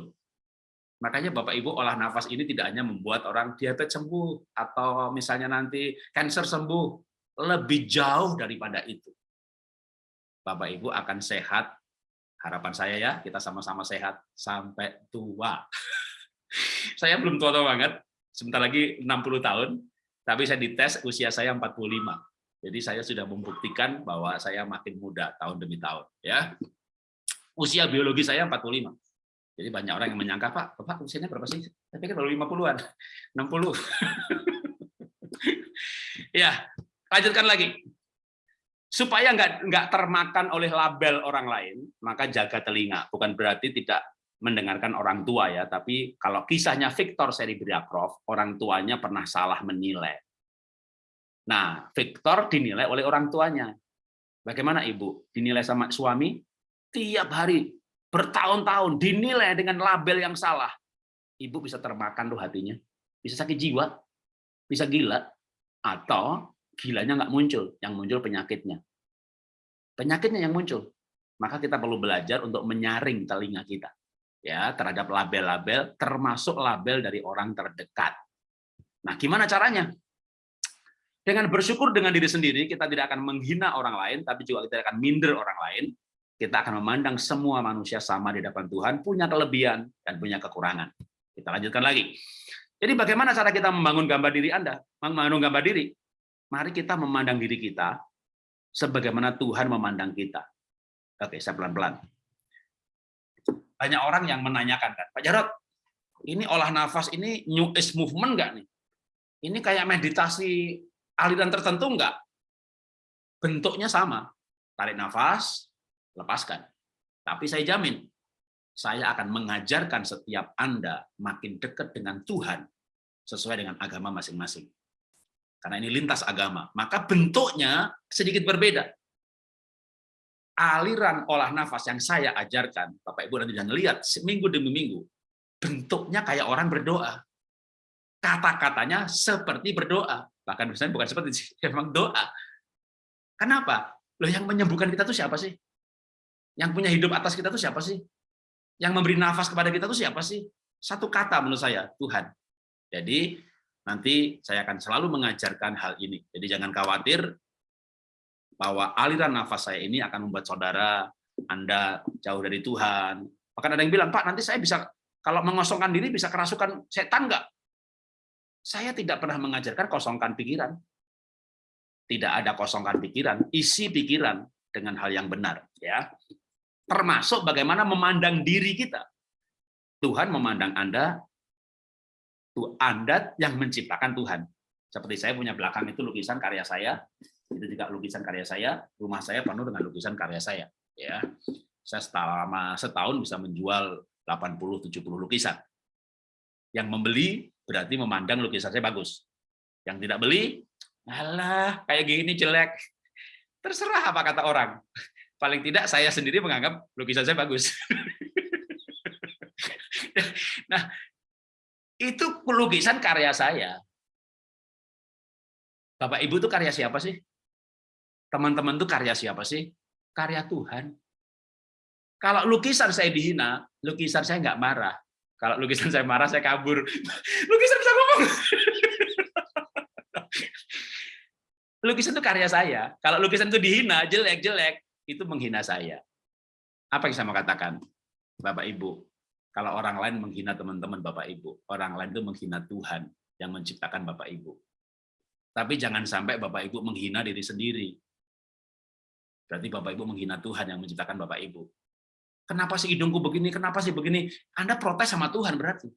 Makanya Bapak Ibu olah nafas ini tidak hanya membuat orang diabetes sembuh atau misalnya nanti kanker sembuh, lebih jauh daripada itu. Bapak Ibu akan sehat. Harapan saya ya, kita sama-sama sehat sampai tua. saya belum tua-tua banget, sebentar lagi 60 tahun, tapi saya dites usia saya 45. Jadi saya sudah membuktikan bahwa saya makin muda tahun demi tahun. ya. Usia biologi saya 45. Jadi banyak orang yang menyangka, Pak, Bapak usianya berapa sih? Saya pikir baru 50-an, 60. ya, lanjutkan lagi supaya nggak nggak termakan oleh label orang lain, maka jaga telinga. Bukan berarti tidak mendengarkan orang tua ya, tapi kalau kisahnya Victor Seribriakrov, orang tuanya pernah salah menilai. Nah, Victor dinilai oleh orang tuanya. Bagaimana ibu? Dinilai sama suami tiap hari bertahun-tahun dinilai dengan label yang salah. Ibu bisa termakan tuh hatinya, bisa sakit jiwa, bisa gila, atau gilanya nggak muncul, yang muncul penyakitnya. Penyakitnya yang muncul. Maka kita perlu belajar untuk menyaring telinga kita ya terhadap label-label, termasuk label dari orang terdekat. Nah, gimana caranya? Dengan bersyukur dengan diri sendiri, kita tidak akan menghina orang lain, tapi juga kita akan minder orang lain. Kita akan memandang semua manusia sama di depan Tuhan, punya kelebihan dan punya kekurangan. Kita lanjutkan lagi. Jadi bagaimana cara kita membangun gambar diri Anda? Membangun gambar diri. Mari kita memandang diri kita sebagaimana Tuhan memandang kita. Oke, saya pelan-pelan. Banyak orang yang menanyakan kan, Pak Jarot, ini olah nafas ini new age movement nggak nih? Ini kayak meditasi aliran tertentu enggak? Bentuknya sama. Tarik nafas, lepaskan. Tapi saya jamin, saya akan mengajarkan setiap Anda makin dekat dengan Tuhan sesuai dengan agama masing-masing. Karena ini lintas agama. Maka bentuknya sedikit berbeda. Aliran olah nafas yang saya ajarkan, Bapak Ibu nanti jangan lihat, seminggu demi minggu, bentuknya kayak orang berdoa. Kata-katanya seperti berdoa. Bahkan misalnya bukan seperti memang doa. Kenapa? Loh yang menyembuhkan kita tuh siapa sih? Yang punya hidup atas kita tuh siapa sih? Yang memberi nafas kepada kita tuh siapa sih? Satu kata menurut saya, Tuhan. Jadi nanti saya akan selalu mengajarkan hal ini. Jadi jangan khawatir bahwa aliran nafas saya ini akan membuat saudara Anda jauh dari Tuhan. Bahkan ada yang bilang, Pak, nanti saya bisa kalau mengosongkan diri bisa kerasukan setan nggak? Saya tidak pernah mengajarkan kosongkan pikiran. Tidak ada kosongkan pikiran, isi pikiran dengan hal yang benar. ya. Termasuk bagaimana memandang diri kita. Tuhan memandang Anda, Anda yang menciptakan Tuhan. Seperti saya punya belakang itu lukisan karya saya, itu juga lukisan karya saya, rumah saya penuh dengan lukisan karya saya. Ya, saya selama setahun bisa menjual 80-70 lukisan. Yang membeli berarti memandang lukisan saya bagus. Yang tidak beli, alah kayak gini jelek. Terserah apa kata orang. Paling tidak saya sendiri menganggap lukisan saya bagus. nah, itu lukisan karya saya. Bapak Ibu itu karya siapa sih? Teman-teman itu karya siapa sih? Karya Tuhan. Kalau lukisan saya dihina, lukisan saya nggak marah. Kalau lukisan saya marah, saya kabur. Lukisan bisa ngomong. lukisan itu karya saya. Kalau lukisan itu dihina, jelek-jelek, itu menghina saya. Apa yang saya mau katakan? Bapak Ibu, kalau orang lain menghina teman-teman Bapak Ibu, orang lain itu menghina Tuhan yang menciptakan Bapak Ibu. Tapi jangan sampai Bapak Ibu menghina diri sendiri. Berarti Bapak Ibu menghina Tuhan yang menciptakan Bapak Ibu. Kenapa sih hidungku begini? Kenapa sih begini? Anda protes sama Tuhan berarti.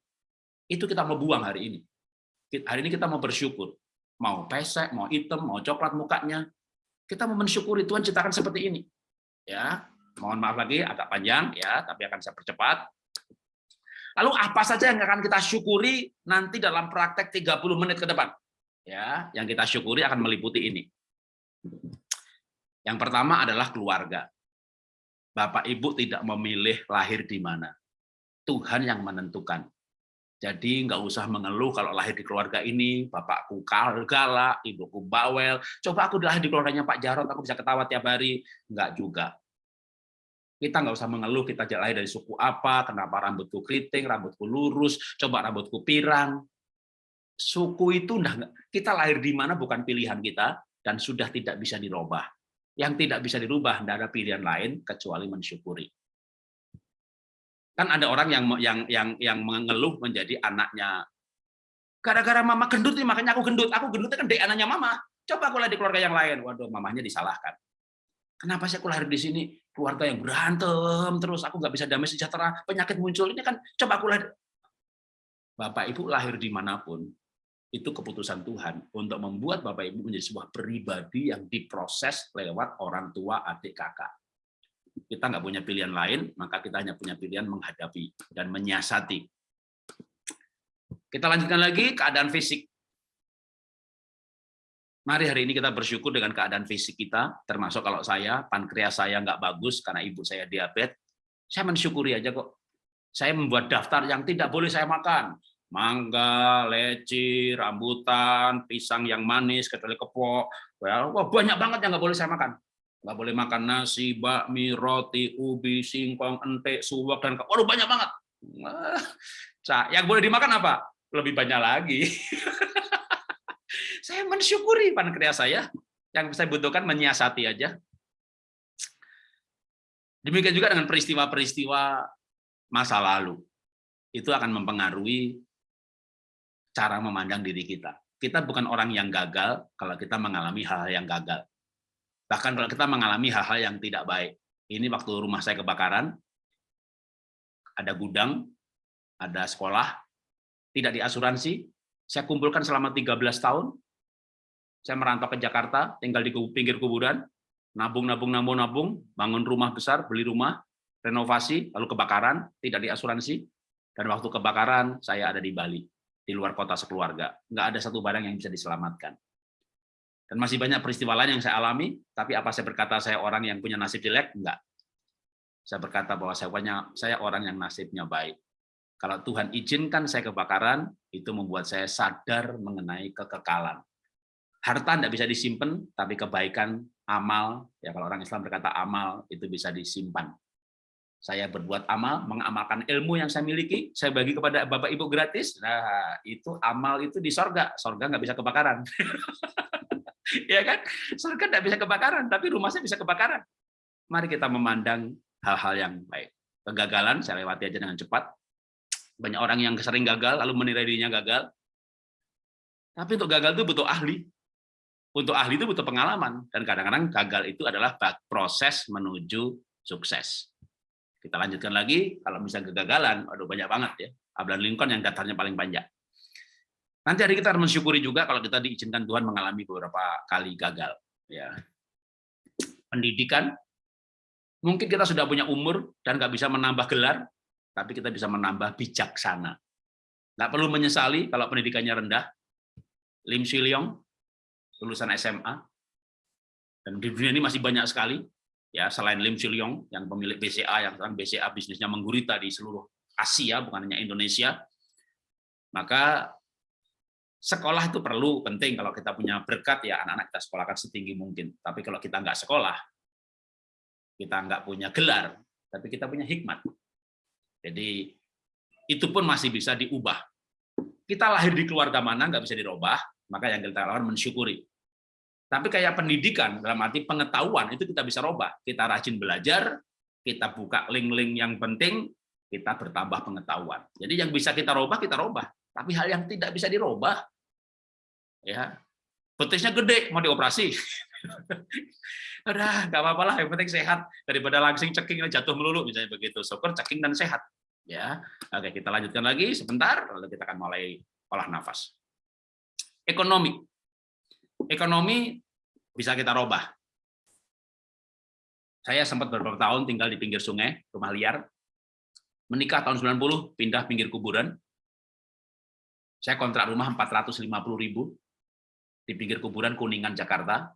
Itu kita mau buang hari ini. Hari ini kita mau bersyukur. Mau pesek, mau hitam, mau coklat mukanya. Kita mau mensyukuri Tuhan ciptakan seperti ini. Ya, mohon maaf lagi agak panjang ya, tapi akan saya percepat. Lalu apa saja yang akan kita syukuri nanti dalam praktek 30 menit ke depan? Ya, yang kita syukuri akan meliputi ini. Yang pertama adalah keluarga. Bapak Ibu tidak memilih lahir di mana. Tuhan yang menentukan. Jadi nggak usah mengeluh kalau lahir di keluarga ini, bapakku galak, ibuku bawel. Coba aku lahir di keluarganya Pak Jarot, aku bisa ketawa tiap hari. Nggak juga. Kita nggak usah mengeluh, kita lahir dari suku apa, kenapa rambutku keriting, rambutku lurus, coba rambutku pirang. Suku itu kita lahir di mana bukan pilihan kita, dan sudah tidak bisa dirubah. Yang tidak bisa dirubah, tidak ada pilihan lain kecuali mensyukuri. Kan ada orang yang yang yang yang mengeluh menjadi anaknya. Gara-gara mama gendut nih, makanya aku gendut. Aku gendutnya kan dari anaknya mama. Coba aku lahir di keluarga yang lain. Waduh, mamanya disalahkan. Kenapa sih aku lahir di sini? Keluarga yang berantem terus, aku nggak bisa damai sejahtera, penyakit muncul. Ini kan coba aku lahir. Bapak Ibu lahir di mana pun, itu keputusan Tuhan untuk membuat Bapak Ibu menjadi sebuah pribadi yang diproses lewat orang tua, adik, kakak. Kita nggak punya pilihan lain, maka kita hanya punya pilihan menghadapi dan menyiasati. Kita lanjutkan lagi keadaan fisik. Mari hari ini kita bersyukur dengan keadaan fisik kita, termasuk kalau saya, pankreas saya nggak bagus karena ibu saya diabetes, saya mensyukuri aja kok. Saya membuat daftar yang tidak boleh saya makan, mangga, leci, rambutan, pisang yang manis, kecuali kepok. Wah, banyak banget yang nggak boleh saya makan. Nggak boleh makan nasi, bakmi, roti, ubi, singkong, entek, suwak, dan waduh banyak banget. Nah, yang boleh dimakan apa? Lebih banyak lagi. Saya mensyukuri pankreas saya. Yang saya butuhkan menyiasati aja. Demikian juga dengan peristiwa-peristiwa masa lalu. Itu akan mempengaruhi cara memandang diri kita. Kita bukan orang yang gagal kalau kita mengalami hal-hal yang gagal. Bahkan kalau kita mengalami hal-hal yang tidak baik. Ini waktu rumah saya kebakaran, ada gudang, ada sekolah, tidak diasuransi, saya kumpulkan selama 13 tahun, saya merantau ke Jakarta, tinggal di pinggir kuburan, nabung, nabung, nabung, nabung, bangun rumah besar, beli rumah, renovasi, lalu kebakaran, tidak diasuransi, dan waktu kebakaran saya ada di Bali, di luar kota sekeluarga. Nggak ada satu barang yang bisa diselamatkan. Dan masih banyak peristiwa lain yang saya alami, tapi apa saya berkata saya orang yang punya nasib jelek? Enggak. Saya berkata bahwa saya punya saya orang yang nasibnya baik. Kalau Tuhan izinkan saya kebakaran, itu membuat saya sadar mengenai kekekalan. Harta tidak bisa disimpan, tapi kebaikan, amal, ya kalau orang Islam berkata amal, itu bisa disimpan. Saya berbuat amal, mengamalkan ilmu yang saya miliki, saya bagi kepada Bapak Ibu gratis, nah itu amal itu di sorga, sorga nggak bisa kebakaran. ya kan? Surga tidak bisa kebakaran, tapi rumah saya bisa kebakaran. Mari kita memandang hal-hal yang baik. Kegagalan saya lewati aja dengan cepat. Banyak orang yang sering gagal lalu menilai dirinya gagal. Tapi untuk gagal itu butuh ahli. Untuk ahli itu butuh pengalaman dan kadang-kadang gagal itu adalah proses menuju sukses. Kita lanjutkan lagi, kalau misalnya kegagalan, aduh banyak banget ya. Abraham Lincoln yang daftarnya paling panjang. Nanti hari kita harus mensyukuri juga kalau kita diizinkan Tuhan mengalami beberapa kali gagal. Ya. Pendidikan, mungkin kita sudah punya umur dan nggak bisa menambah gelar, tapi kita bisa menambah bijaksana. Nggak perlu menyesali kalau pendidikannya rendah. Lim Siliong, lulusan SMA, dan di dunia ini masih banyak sekali, ya selain Lim Siliong yang pemilik BCA yang sekarang BCA bisnisnya menggurita di seluruh Asia bukan hanya Indonesia maka sekolah itu perlu penting. Kalau kita punya berkat ya anak-anak kita sekolahkan setinggi mungkin. Tapi kalau kita nggak sekolah kita nggak punya gelar tapi kita punya hikmat. Jadi itu pun masih bisa diubah. Kita lahir di keluarga mana nggak bisa dirubah maka yang kita lakukan mensyukuri tapi kayak pendidikan dalam arti pengetahuan itu kita bisa robah kita rajin belajar kita buka link-link yang penting kita bertambah pengetahuan jadi yang bisa kita robah kita robah tapi hal yang tidak bisa dirubah, ya betisnya gede, mau dioperasi. Udah, nggak apa-apa lah, yang penting sehat. Daripada langsing ceking jatuh melulu, misalnya begitu. Syukur ceking dan sehat. Ya, Oke, kita lanjutkan lagi sebentar, lalu kita akan mulai olah nafas. Ekonomi. Ekonomi bisa kita robah. Saya sempat beberapa tahun tinggal di pinggir sungai, rumah liar. Menikah tahun 90, pindah pinggir kuburan, saya kontrak rumah 450 ribu di pinggir kuburan Kuningan, Jakarta.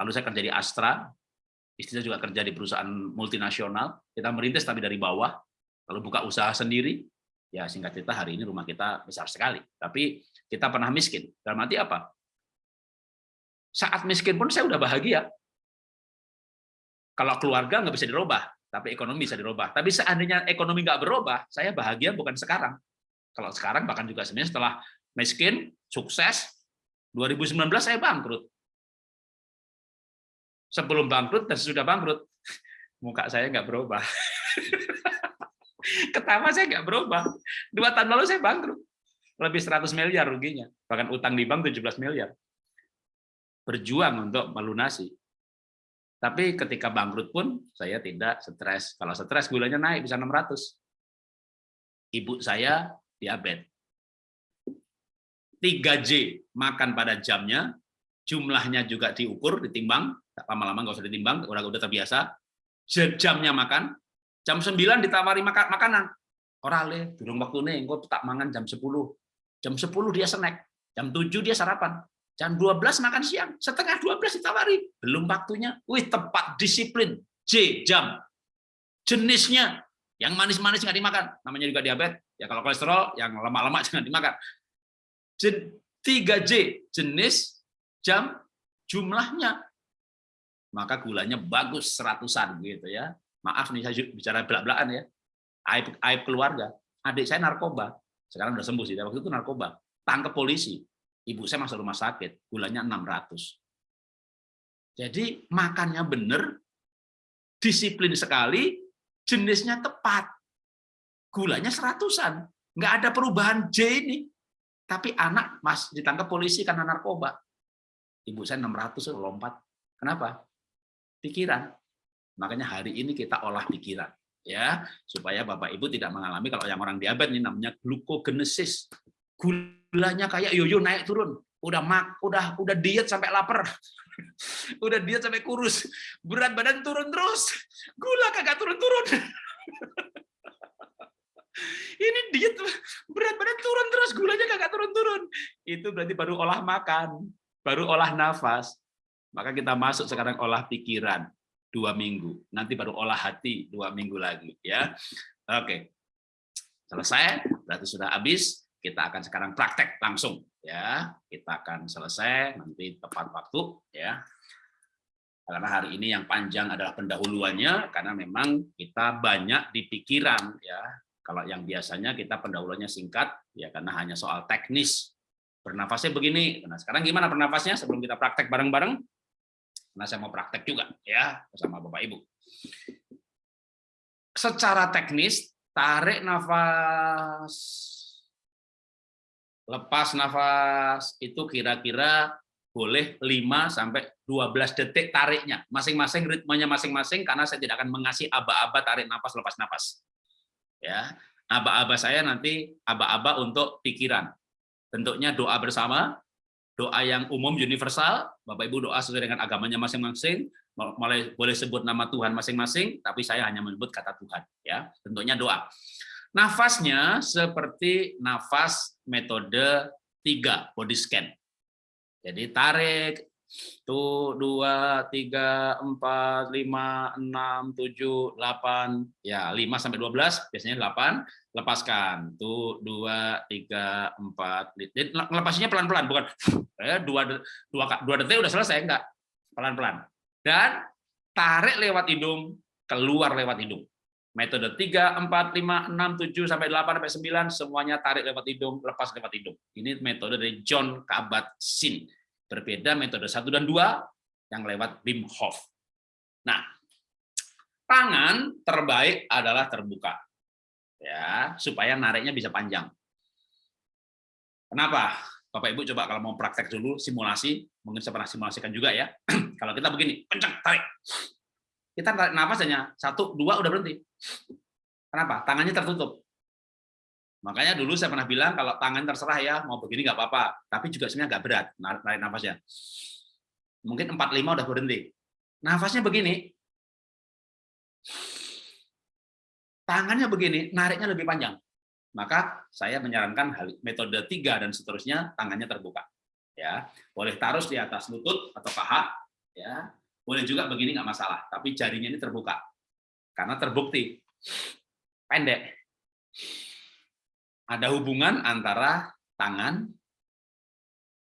Lalu saya kerja di Astra, istri saya juga kerja di perusahaan multinasional. Kita merintis tapi dari bawah, lalu buka usaha sendiri. Ya singkat cerita hari ini rumah kita besar sekali. Tapi kita pernah miskin. Dalam arti apa? Saat miskin pun saya udah bahagia. Kalau keluarga nggak bisa dirubah, tapi ekonomi bisa dirubah. Tapi seandainya ekonomi nggak berubah, saya bahagia bukan sekarang, kalau sekarang bahkan juga sebenarnya setelah miskin, sukses, 2019 saya bangkrut. Sebelum bangkrut dan sesudah bangkrut, muka saya nggak berubah. Ketawa saya nggak berubah. Dua tahun lalu saya bangkrut. Lebih 100 miliar ruginya. Bahkan utang di bank 17 miliar. Berjuang untuk melunasi. Tapi ketika bangkrut pun saya tidak stres. Kalau stres gulanya naik bisa 600. Ibu saya diabetes. 3J, makan pada jamnya, jumlahnya juga diukur, ditimbang, lama-lama nggak usah ditimbang, udah udah terbiasa. Jamnya makan, jam 9 ditawari makan makanan. Orale, durung waktu nih, engko tak mangan jam 10. Jam 10 dia snack, jam 7 dia sarapan. Jam 12 makan siang, setengah 12 ditawari. Belum waktunya. Wih, tepat disiplin. J, jam. Jenisnya, yang manis-manis nggak dimakan, namanya juga diabetes. Ya kalau kolesterol yang lemak-lemak jangan dimakan. 3J jenis, jam, jumlahnya. Maka gulanya bagus seratusan gitu ya. Maaf nih saya bicara belak-belakan ya. Aib, aib keluarga. Adik saya narkoba. Sekarang udah sembuh sih, waktu itu narkoba. Tangkap polisi. Ibu saya masuk rumah sakit, gulanya 600. Jadi makannya benar, disiplin sekali, jenisnya tepat. Gulanya seratusan. Nggak ada perubahan J ini. Tapi anak mas ditangkap polisi karena narkoba. Ibu saya 600 lompat. Kenapa? Pikiran. Makanya hari ini kita olah pikiran ya supaya Bapak Ibu tidak mengalami kalau yang orang diabetes ini namanya glukogenesis. Gulanya kayak yoyo naik turun. Udah mak, udah udah diet sampai lapar. udah diet sampai kurus. Berat badan turun terus. Gula kagak turun-turun. ini diet berat badan turun terus gulanya kagak turun-turun. Itu berarti baru olah makan, baru olah nafas. Maka kita masuk sekarang olah pikiran dua minggu. Nanti baru olah hati dua minggu lagi. ya. Oke, selesai. Berarti sudah habis. Kita akan sekarang praktek langsung. ya. Kita akan selesai nanti tepat waktu. ya. Karena hari ini yang panjang adalah pendahuluannya, karena memang kita banyak di pikiran. ya. Kalau yang biasanya kita pendahuluannya singkat, ya karena hanya soal teknis. Bernafasnya begini. Nah, sekarang gimana bernafasnya sebelum kita praktek bareng-bareng? Karena saya mau praktek juga ya bersama Bapak Ibu. Secara teknis, tarik nafas, lepas nafas, itu kira-kira boleh 5 sampai 12 detik tariknya. Masing-masing ritmenya masing-masing karena saya tidak akan mengasih aba-aba tarik nafas lepas nafas. Ya. Aba-aba saya nanti aba-aba untuk pikiran. Bentuknya doa bersama, doa yang umum universal, Bapak Ibu doa sesuai dengan agamanya masing-masing, boleh sebut nama Tuhan masing-masing, tapi saya hanya menyebut kata Tuhan, ya. Tentunya doa. Nafasnya seperti nafas metode tiga body scan. Jadi tarik tuh dua tiga empat lima enam tujuh delapan. Ya lima sampai dua belas biasanya delapan. Lepaskan. Tuh dua tiga empat. Lepasnya pelan pelan bukan eh, dua dua dua detik udah selesai enggak. Pelan pelan dan tarik lewat hidung keluar lewat hidung metode tiga empat lima enam tujuh sampai delapan sampai sembilan semuanya tarik lewat hidung lepas lewat hidung ini metode dari John Kabat-Zinn Berbeda metode satu dan dua yang lewat Wim Hof. Nah, tangan terbaik adalah terbuka. Ya, supaya nariknya bisa panjang. Kenapa? Bapak Ibu coba kalau mau praktek dulu simulasi, mungkin saya pernah simulasikan juga ya. kalau kita begini, kencang, tarik. Kita tarik nafas hanya satu, dua udah berhenti. Kenapa? Tangannya tertutup. Makanya dulu saya pernah bilang kalau tangan terserah ya mau begini nggak apa-apa, tapi juga sebenarnya nggak berat narik nafasnya. Mungkin 45 udah berhenti. Nafasnya begini. Tangannya begini, nariknya lebih panjang. Maka saya menyarankan hal metode tiga dan seterusnya tangannya terbuka. Ya, boleh taruh di atas lutut atau paha, ya. Boleh juga begini nggak masalah, tapi jarinya ini terbuka. Karena terbukti pendek ada hubungan antara tangan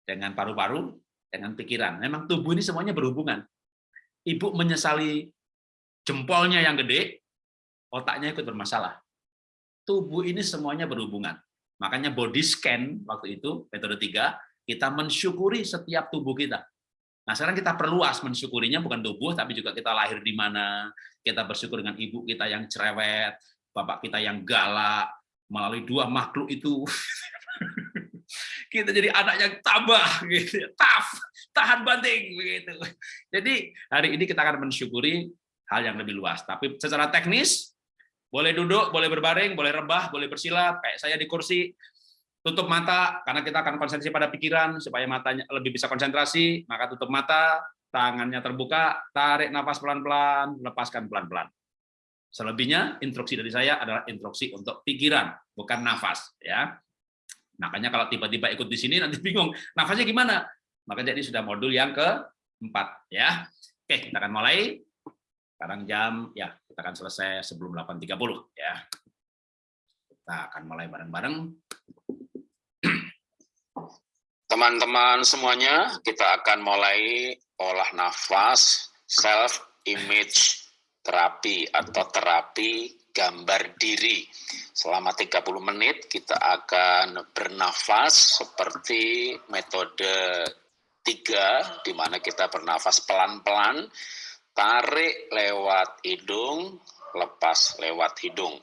dengan paru-paru dengan pikiran. Memang tubuh ini semuanya berhubungan. Ibu menyesali jempolnya yang gede, otaknya ikut bermasalah. Tubuh ini semuanya berhubungan. Makanya body scan waktu itu, metode tiga, kita mensyukuri setiap tubuh kita. Nah sekarang kita perluas mensyukurinya bukan tubuh, tapi juga kita lahir di mana, kita bersyukur dengan ibu kita yang cerewet, bapak kita yang galak, melalui dua makhluk itu kita jadi anak yang tabah gitu. Tough tahan banting begitu jadi hari ini kita akan mensyukuri hal yang lebih luas. Tapi secara teknis boleh duduk boleh berbaring boleh rebah boleh bersila kayak saya di kursi tutup mata karena kita akan konsentrasi pada pikiran supaya matanya lebih bisa konsentrasi maka tutup mata tangannya terbuka tarik nafas pelan-pelan lepaskan pelan-pelan Selebihnya instruksi dari saya adalah instruksi untuk pikiran, bukan nafas. Ya, makanya kalau tiba-tiba ikut di sini nanti bingung nafasnya gimana. Maka jadi sudah modul yang keempat. Ya, oke kita akan mulai. Sekarang jam ya kita akan selesai sebelum 8.30 ya. Kita akan mulai bareng-bareng. Teman-teman semuanya, kita akan mulai olah nafas self image terapi atau terapi gambar diri. Selama 30 menit kita akan bernafas seperti metode tiga, di mana kita bernafas pelan-pelan, tarik lewat hidung, lepas lewat hidung.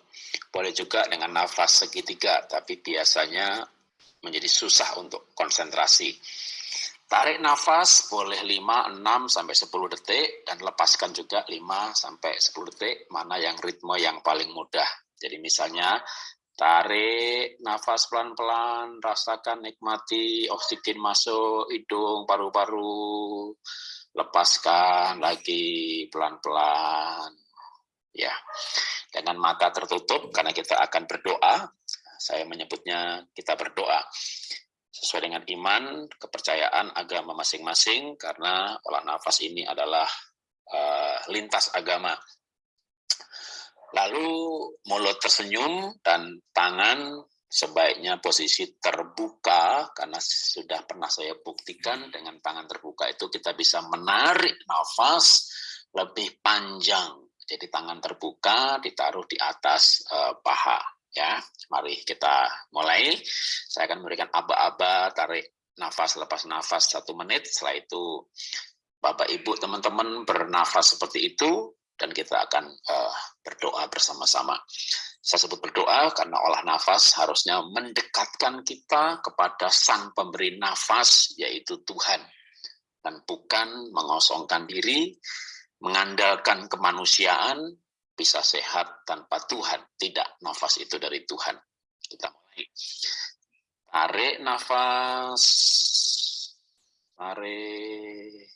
Boleh juga dengan nafas segitiga, tapi biasanya menjadi susah untuk konsentrasi. Tarik nafas boleh 5, 6, sampai 10 detik, dan lepaskan juga 5 sampai 10 detik, mana yang ritme yang paling mudah. Jadi misalnya, tarik nafas pelan-pelan, rasakan nikmati oksigen masuk hidung, paru-paru, lepaskan lagi pelan-pelan. Ya, dengan mata tertutup, karena kita akan berdoa, saya menyebutnya kita berdoa sesuai dengan iman, kepercayaan agama masing-masing, karena olah nafas ini adalah uh, lintas agama. Lalu mulut tersenyum dan tangan sebaiknya posisi terbuka, karena sudah pernah saya buktikan dengan tangan terbuka itu kita bisa menarik nafas lebih panjang. Jadi tangan terbuka ditaruh di atas uh, paha ya. Mari kita mulai. Saya akan memberikan aba-aba, tarik nafas, lepas nafas satu menit. Setelah itu Bapak Ibu teman-teman bernafas seperti itu dan kita akan uh, berdoa bersama-sama. Saya sebut berdoa karena olah nafas harusnya mendekatkan kita kepada sang pemberi nafas yaitu Tuhan dan bukan mengosongkan diri, mengandalkan kemanusiaan, bisa sehat tanpa Tuhan. Tidak, nafas itu dari Tuhan. Kita mulai. Tarik nafas. Tarik.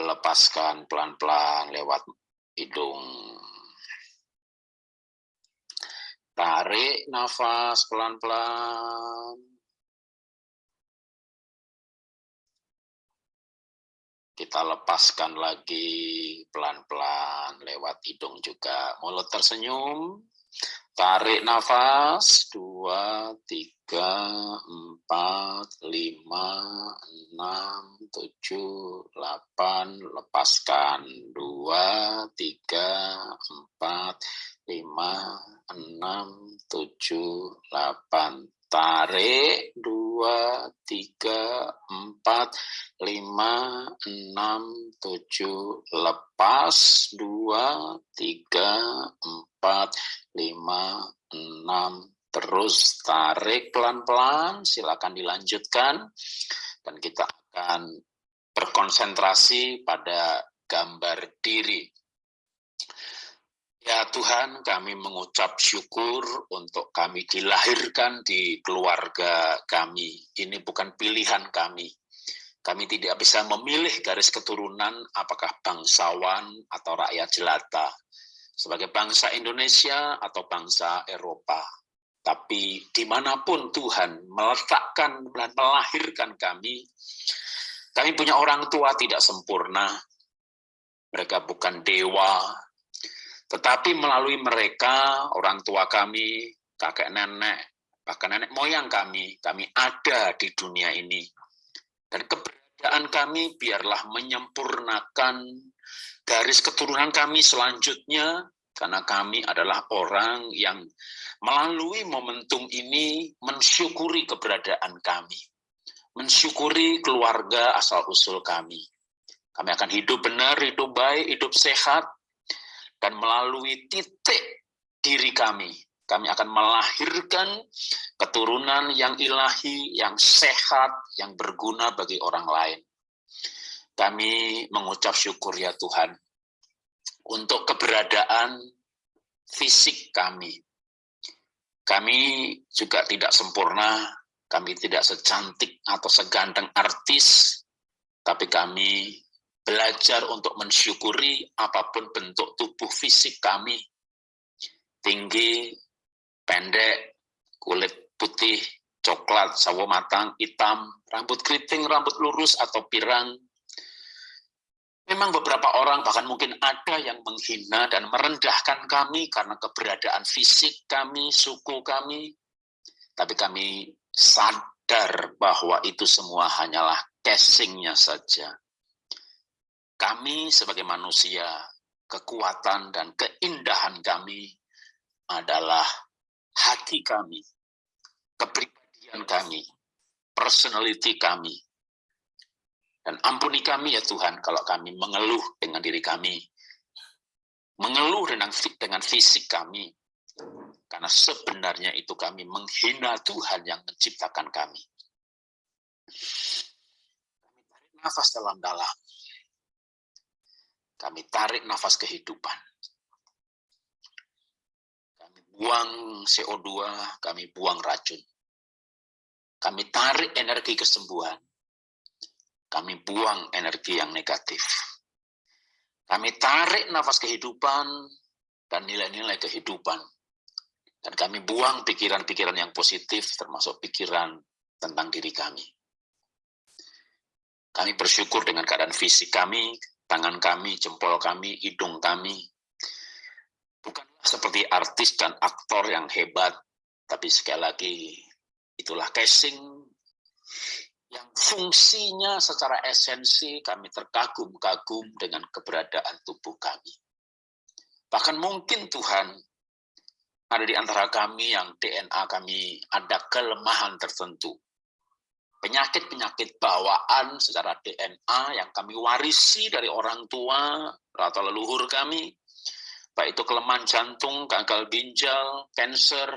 Lepaskan pelan-pelan lewat hidung. Tarik nafas pelan-pelan. Kita lepaskan lagi pelan-pelan lewat hidung juga. Mulut tersenyum. Tarik nafas. Dua, tiga, empat, lima, enam, tujuh, delapan. Lepaskan. Dua, tiga, empat, lima, enam, tujuh, delapan tarik, dua, tiga, empat, lima, enam, tujuh, lepas, dua, tiga, empat, lima, enam, terus tarik pelan-pelan, silakan dilanjutkan, dan kita akan berkonsentrasi pada gambar diri. Ya Tuhan, kami mengucap syukur untuk kami dilahirkan di keluarga kami. Ini bukan pilihan kami. Kami tidak bisa memilih garis keturunan apakah bangsawan atau rakyat jelata. Sebagai bangsa Indonesia atau bangsa Eropa. Tapi di mana pun Tuhan meletakkan dan melahirkan kami, kami punya orang tua tidak sempurna. Mereka bukan dewa, tetapi melalui mereka, orang tua kami, kakek nenek, bahkan nenek moyang kami, kami ada di dunia ini. Dan keberadaan kami biarlah menyempurnakan garis keturunan kami selanjutnya, karena kami adalah orang yang melalui momentum ini mensyukuri keberadaan kami. Mensyukuri keluarga asal-usul kami. Kami akan hidup benar, hidup baik, hidup sehat, dan melalui titik diri kami, kami akan melahirkan keturunan yang ilahi, yang sehat, yang berguna bagi orang lain. Kami mengucap syukur ya Tuhan, untuk keberadaan fisik kami. Kami juga tidak sempurna, kami tidak secantik atau seganteng artis, tapi kami belajar untuk mensyukuri apa pun bentuk tubuh fisik kami, tinggi, pendek, kulit putih, coklat, sawo matang, hitam, rambut keriting, rambut lurus atau pirang. Memang beberapa orang bahkan mungkin ada yang menghina dan merendahkan kami karena keberadaan fisik kami, suku kami. Tapi kami sadar bahwa itu semua hanyalah casingnya saja kami sebagai manusia kekuatan dan keindahan kami adalah hati kami, kepribadian kami, personality kami. Dan ampuni kami ya Tuhan kalau kami mengeluh dengan diri kami, mengeluh dengan, dengan fisik kami, karena sebenarnya itu kami menghina Tuhan yang menciptakan kami. Kami tarik nafas dalam-dalam. Kami tarik nafas kehidupan. Kami buang CO2, kami buang racun. Kami tarik energi kesembuhan. Kami buang energi yang negatif. Kami tarik nafas kehidupan dan nilai-nilai kehidupan. Dan kami buang pikiran-pikiran yang positif, termasuk pikiran tentang diri kami. Kami bersyukur dengan keadaan fisik kami, tangan kami, jempol kami, hidung kami. Bukanlah seperti artis dan aktor yang hebat, tapi sekali lagi itulah casing yang fungsinya secara esensi kami terkagum-kagum dengan keberadaan tubuh kami. Bahkan mungkin Tuhan ada di antara kami yang DNA kami ada kelemahan tertentu penyakit-penyakit bawaan secara DNA yang kami warisi dari orang tua atau leluhur kami, baik itu kelemahan jantung, gagal ginjal, cancer.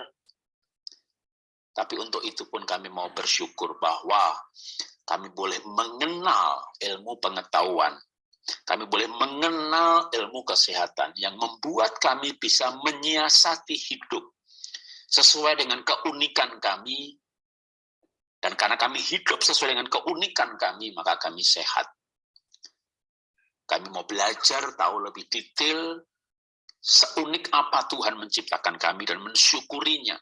Tapi untuk itu pun kami mau bersyukur bahwa kami boleh mengenal ilmu pengetahuan, kami boleh mengenal ilmu kesehatan yang membuat kami bisa menyiasati hidup sesuai dengan keunikan kami, dan karena kami hidup sesuai dengan keunikan kami, maka kami sehat. Kami mau belajar tahu lebih detail seunik apa Tuhan menciptakan kami dan mensyukurinya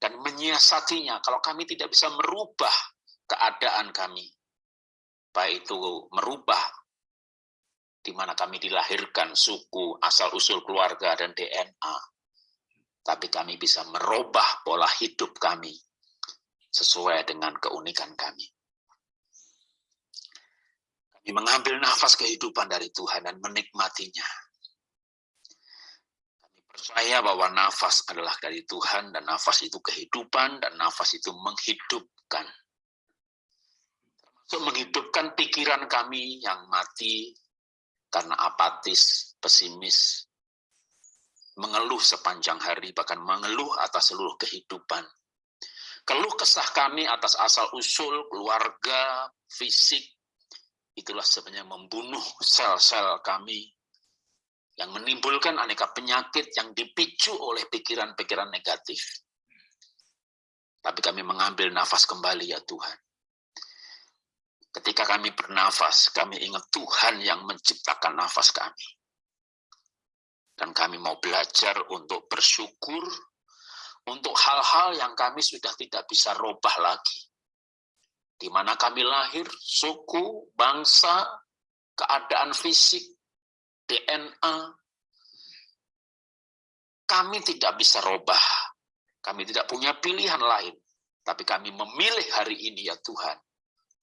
dan menyiasatinya. Kalau kami tidak bisa merubah keadaan kami, baik itu merubah di mana kami dilahirkan, suku, asal-usul keluarga, dan DNA. Tapi kami bisa merubah pola hidup kami sesuai dengan keunikan kami. Kami mengambil nafas kehidupan dari Tuhan dan menikmatinya. Kami percaya bahwa nafas adalah dari Tuhan dan nafas itu kehidupan dan nafas itu menghidupkan. Termasuk menghidupkan pikiran kami yang mati karena apatis, pesimis, mengeluh sepanjang hari, bahkan mengeluh atas seluruh kehidupan Keluh kesah kami atas asal-usul, keluarga, fisik, itulah sebenarnya membunuh sel-sel kami yang menimbulkan aneka penyakit yang dipicu oleh pikiran-pikiran negatif. Tapi kami mengambil nafas kembali ya Tuhan. Ketika kami bernafas, kami ingat Tuhan yang menciptakan nafas kami. Dan kami mau belajar untuk bersyukur, untuk hal-hal yang kami sudah tidak bisa robah lagi. Di mana kami lahir, suku, bangsa, keadaan fisik, DNA, kami tidak bisa robah. Kami tidak punya pilihan lain. Tapi kami memilih hari ini ya Tuhan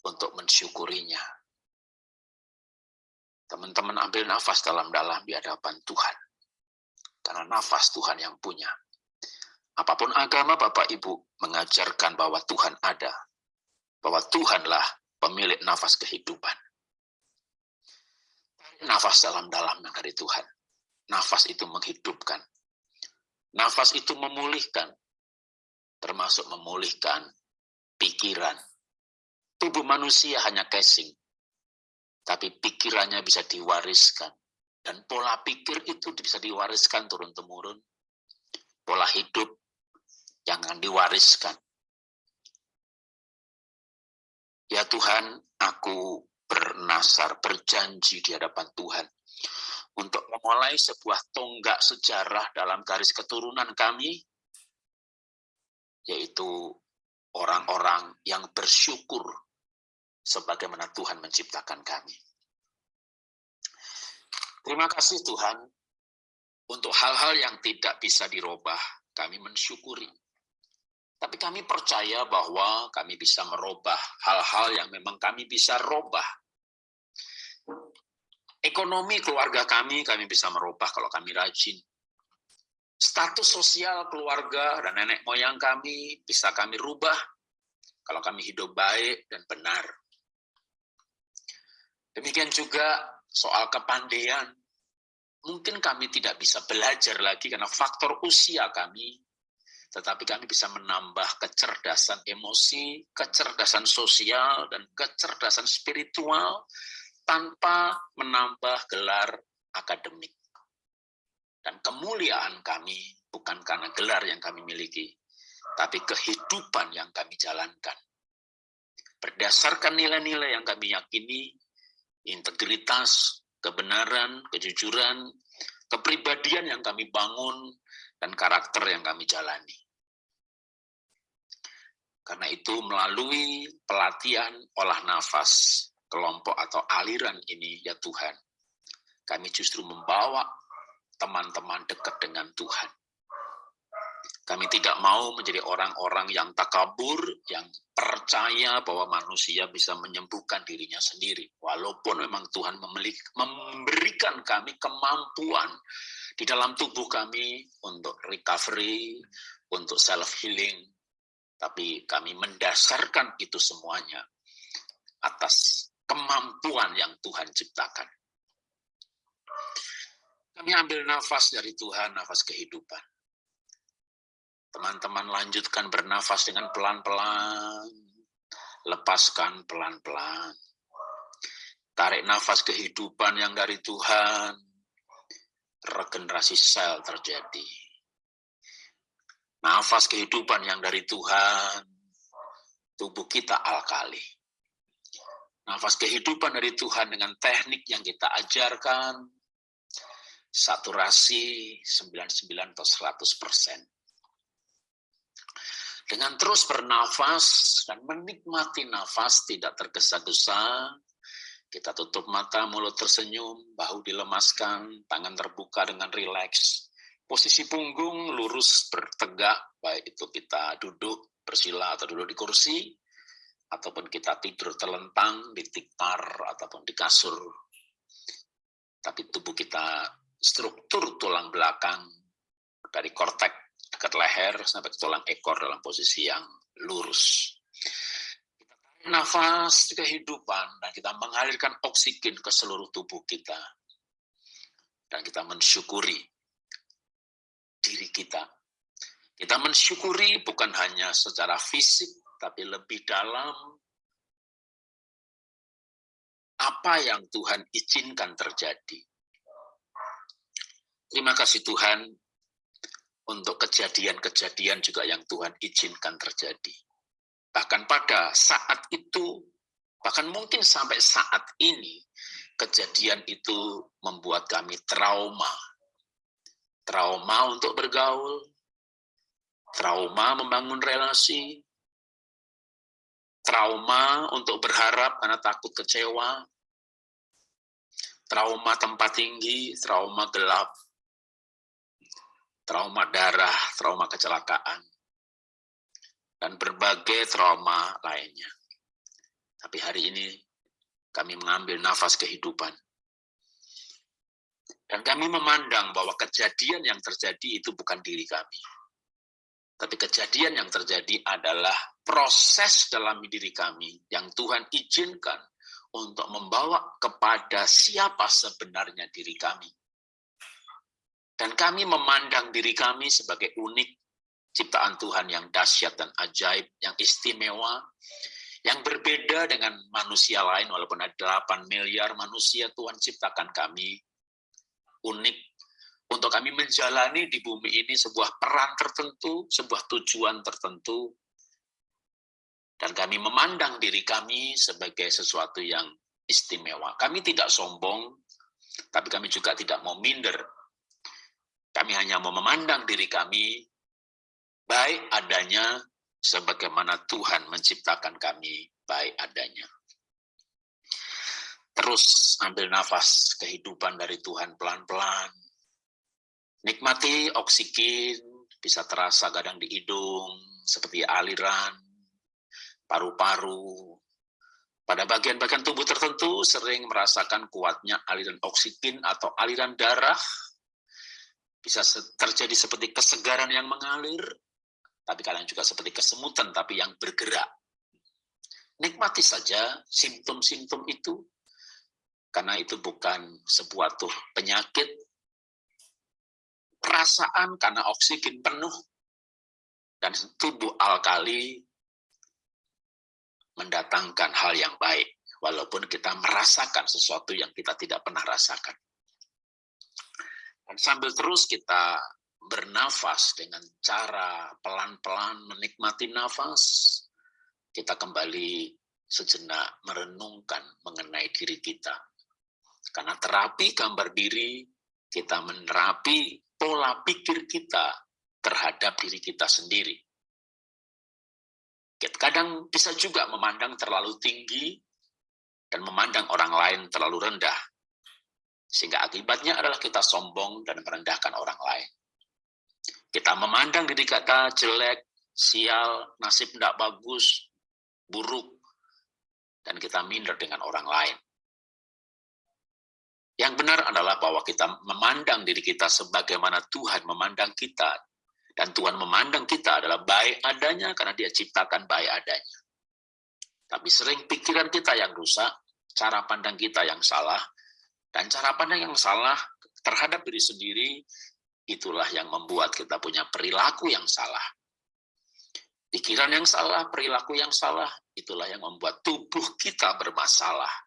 untuk mensyukurinya. Teman-teman ambil nafas dalam-dalam di hadapan Tuhan. Karena nafas Tuhan yang punya. Apa pun agama Bapak Ibu mengajarkan bahwa Tuhan ada. Bahwa Tuhanlah pemilik nafas kehidupan. Nafas dalam-dalam dari Tuhan. Nafas itu menghidupkan. Nafas itu memulihkan. Termasuk memulihkan pikiran. Tubuh manusia hanya casing. Tapi pikirannya bisa diwariskan. Dan pola pikir itu bisa diwariskan turun-temurun. Pola hidup jangan diwariskan. Ya Tuhan, aku bernasar, berjanji di hadapan Tuhan untuk memulai sebuah tonggak sejarah dalam garis keturunan kami, yaitu orang-orang yang bersyukur sebagaimana Tuhan menciptakan kami. Terima kasih Tuhan untuk hal-hal yang tidak bisa dirubah, kami mensyukuri. Tapi kami percaya bahwa kami bisa merubah hal-hal yang memang kami bisa robah. Ekonomi keluarga kami, kami bisa merubah kalau kami rajin. Status sosial keluarga dan nenek moyang kami bisa kami rubah kalau kami hidup baik dan benar. Demikian juga soal kepandaian. Mungkin kami tidak bisa belajar lagi karena faktor usia kami, tetapi kami bisa menambah kecerdasan emosi, kecerdasan sosial, dan kecerdasan spiritual tanpa menambah gelar akademik. Dan kemuliaan kami bukan karena gelar yang kami miliki, tapi kehidupan yang kami jalankan. Berdasarkan nilai-nilai yang kami yakini, integritas, kebenaran, kejujuran, kepribadian yang kami bangun, dan karakter yang kami jalani. Karena itu melalui pelatihan olah nafas, kelompok atau aliran ini ya Tuhan, kami justru membawa teman-teman dekat dengan Tuhan. Kami tidak mau menjadi orang-orang yang takabur, yang percaya bahwa manusia bisa menyembuhkan dirinya sendiri. Walaupun memang Tuhan memberikan kami kemampuan di dalam tubuh kami untuk recovery, untuk self-healing. Tapi kami mendasarkan itu semuanya atas kemampuan yang Tuhan ciptakan. Kami ambil nafas dari Tuhan, nafas kehidupan. Teman-teman lanjutkan bernafas dengan pelan-pelan. Lepaskan pelan-pelan. Tarik nafas kehidupan yang dari Tuhan. Regenerasi sel terjadi. Nafas kehidupan yang dari Tuhan. Tubuh kita alkali. Nafas kehidupan dari Tuhan dengan teknik yang kita ajarkan, saturasi 99 atau 100 persen. Dengan terus bernafas dan menikmati nafas tidak tergesa-gesa, kita tutup mata, mulut tersenyum, bahu dilemaskan, tangan terbuka dengan rileks. Posisi punggung lurus bertegak, baik itu kita duduk bersila atau duduk di kursi, ataupun kita tidur terlentang di tikar ataupun di kasur. Tapi tubuh kita struktur tulang belakang dari kortek dekat leher sampai ke tulang ekor dalam posisi yang lurus. Nafas kehidupan dan kita mengalirkan oksigen ke seluruh tubuh kita. Dan kita mensyukuri diri kita. Kita mensyukuri bukan hanya secara fisik, tapi lebih dalam apa yang Tuhan izinkan terjadi Terima kasih Tuhan untuk kejadian-kejadian juga yang Tuhan izinkan terjadi. Bahkan pada saat itu, bahkan mungkin sampai saat ini, kejadian itu membuat kami trauma. Trauma untuk bergaul, trauma membangun relasi, trauma untuk berharap karena takut kecewa, trauma tempat tinggi, trauma gelap, trauma darah, trauma kecelakaan, dan berbagai trauma lainnya. Tapi hari ini kami mengambil nafas kehidupan. Dan kami memandang bahwa kejadian yang terjadi itu bukan diri kami. Tapi kejadian yang terjadi adalah proses dalam diri kami yang Tuhan izinkan untuk membawa kepada siapa sebenarnya diri kami. Dan kami memandang diri kami sebagai unik, ciptaan Tuhan yang dahsyat dan ajaib, yang istimewa, yang berbeda dengan manusia lain, walaupun ada 8 miliar manusia, Tuhan ciptakan kami unik, untuk kami menjalani di bumi ini sebuah peran tertentu, sebuah tujuan tertentu, dan kami memandang diri kami sebagai sesuatu yang istimewa. Kami tidak sombong, tapi kami juga tidak mau minder kami hanya mau memandang diri kami baik adanya sebagaimana Tuhan menciptakan kami baik adanya. Terus ambil nafas kehidupan dari Tuhan pelan-pelan. Nikmati oksigen, bisa terasa kadang di hidung, seperti aliran, paru-paru, Pada bagian-bagian tubuh tertentu sering merasakan kuatnya aliran oksigen atau aliran darah. Bisa terjadi seperti kesegaran yang mengalir, tapi kadang juga seperti kesemutan tapi yang bergerak. Nikmati saja simptom-simptom itu, karena itu bukan sebuah tuh penyakit, perasaan karena oksigen penuh, dan tubuh alkali mendatangkan hal yang baik, walaupun kita merasakan sesuatu yang kita tidak pernah rasakan. Dan sambil terus kita bernafas dengan cara pelan-pelan menikmati nafas, kita kembali sejenak merenungkan mengenai diri kita. Karena terapi gambar diri, kita menerapi pola pikir kita terhadap diri kita sendiri. Kadang bisa juga memandang terlalu tinggi dan memandang orang lain terlalu rendah. Sehingga akibatnya adalah kita sombong dan merendahkan orang lain. Kita memandang diri kita jelek, sial, nasib tidak bagus, buruk, dan kita minder dengan orang lain. Yang benar adalah bahwa kita memandang diri kita sebagaimana Tuhan memandang kita dan Tuhan memandang kita adalah baik adanya karena dia ciptakan baik adanya. Tapi sering pikiran kita yang rusak, cara pandang kita yang salah, dan cara pandang yang salah terhadap diri sendiri, itulah yang membuat kita punya perilaku yang salah. Pikiran yang salah, perilaku yang salah, itulah yang membuat tubuh kita bermasalah.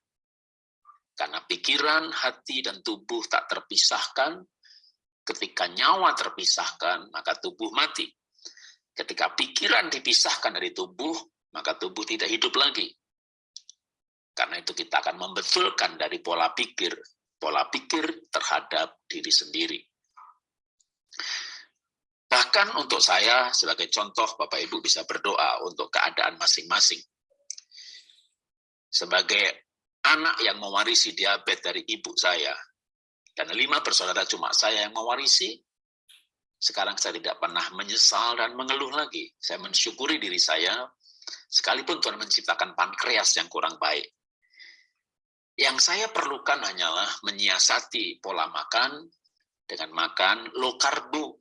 Karena pikiran, hati, dan tubuh tak terpisahkan, Ketika nyawa terpisahkan, maka tubuh mati. Ketika pikiran dipisahkan dari tubuh, maka tubuh tidak hidup lagi. Karena itu kita akan membetulkan dari pola pikir, pola pikir terhadap diri sendiri. Bahkan untuk saya, sebagai contoh, Bapak Ibu bisa berdoa untuk keadaan masing-masing. Sebagai anak yang mewarisi diabetes dari ibu saya, dan lima bersaudara cuma saya yang mewarisi, sekarang saya tidak pernah menyesal dan mengeluh lagi. Saya mensyukuri diri saya, sekalipun Tuhan menciptakan pankreas yang kurang baik. Yang saya perlukan hanyalah menyiasati pola makan dengan makan low karbo,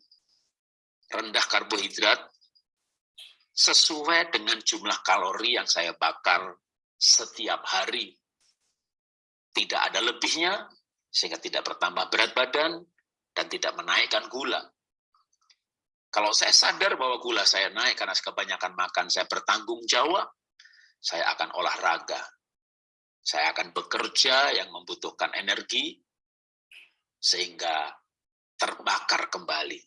rendah karbohidrat, sesuai dengan jumlah kalori yang saya bakar setiap hari. Tidak ada lebihnya, sehingga tidak bertambah berat badan dan tidak menaikkan gula. Kalau saya sadar bahwa gula saya naik karena kebanyakan makan, saya bertanggung jawab, saya akan olahraga. Saya akan bekerja yang membutuhkan energi, sehingga terbakar kembali.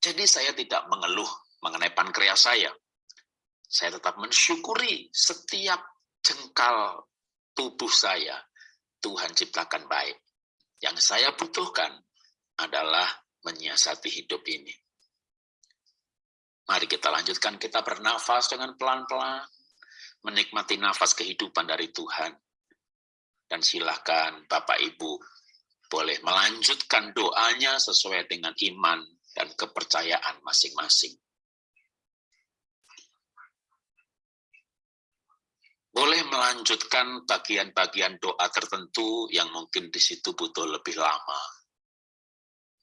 Jadi saya tidak mengeluh mengenai pankreas saya. Saya tetap mensyukuri setiap jengkal tubuh saya Tuhan ciptakan baik. Yang saya butuhkan adalah menyiasati hidup ini. Mari kita lanjutkan, kita bernafas dengan pelan-pelan, menikmati nafas kehidupan dari Tuhan. Dan silakan Bapak Ibu boleh melanjutkan doanya sesuai dengan iman dan kepercayaan masing-masing. Boleh melanjutkan bagian-bagian doa tertentu yang mungkin di situ butuh lebih lama.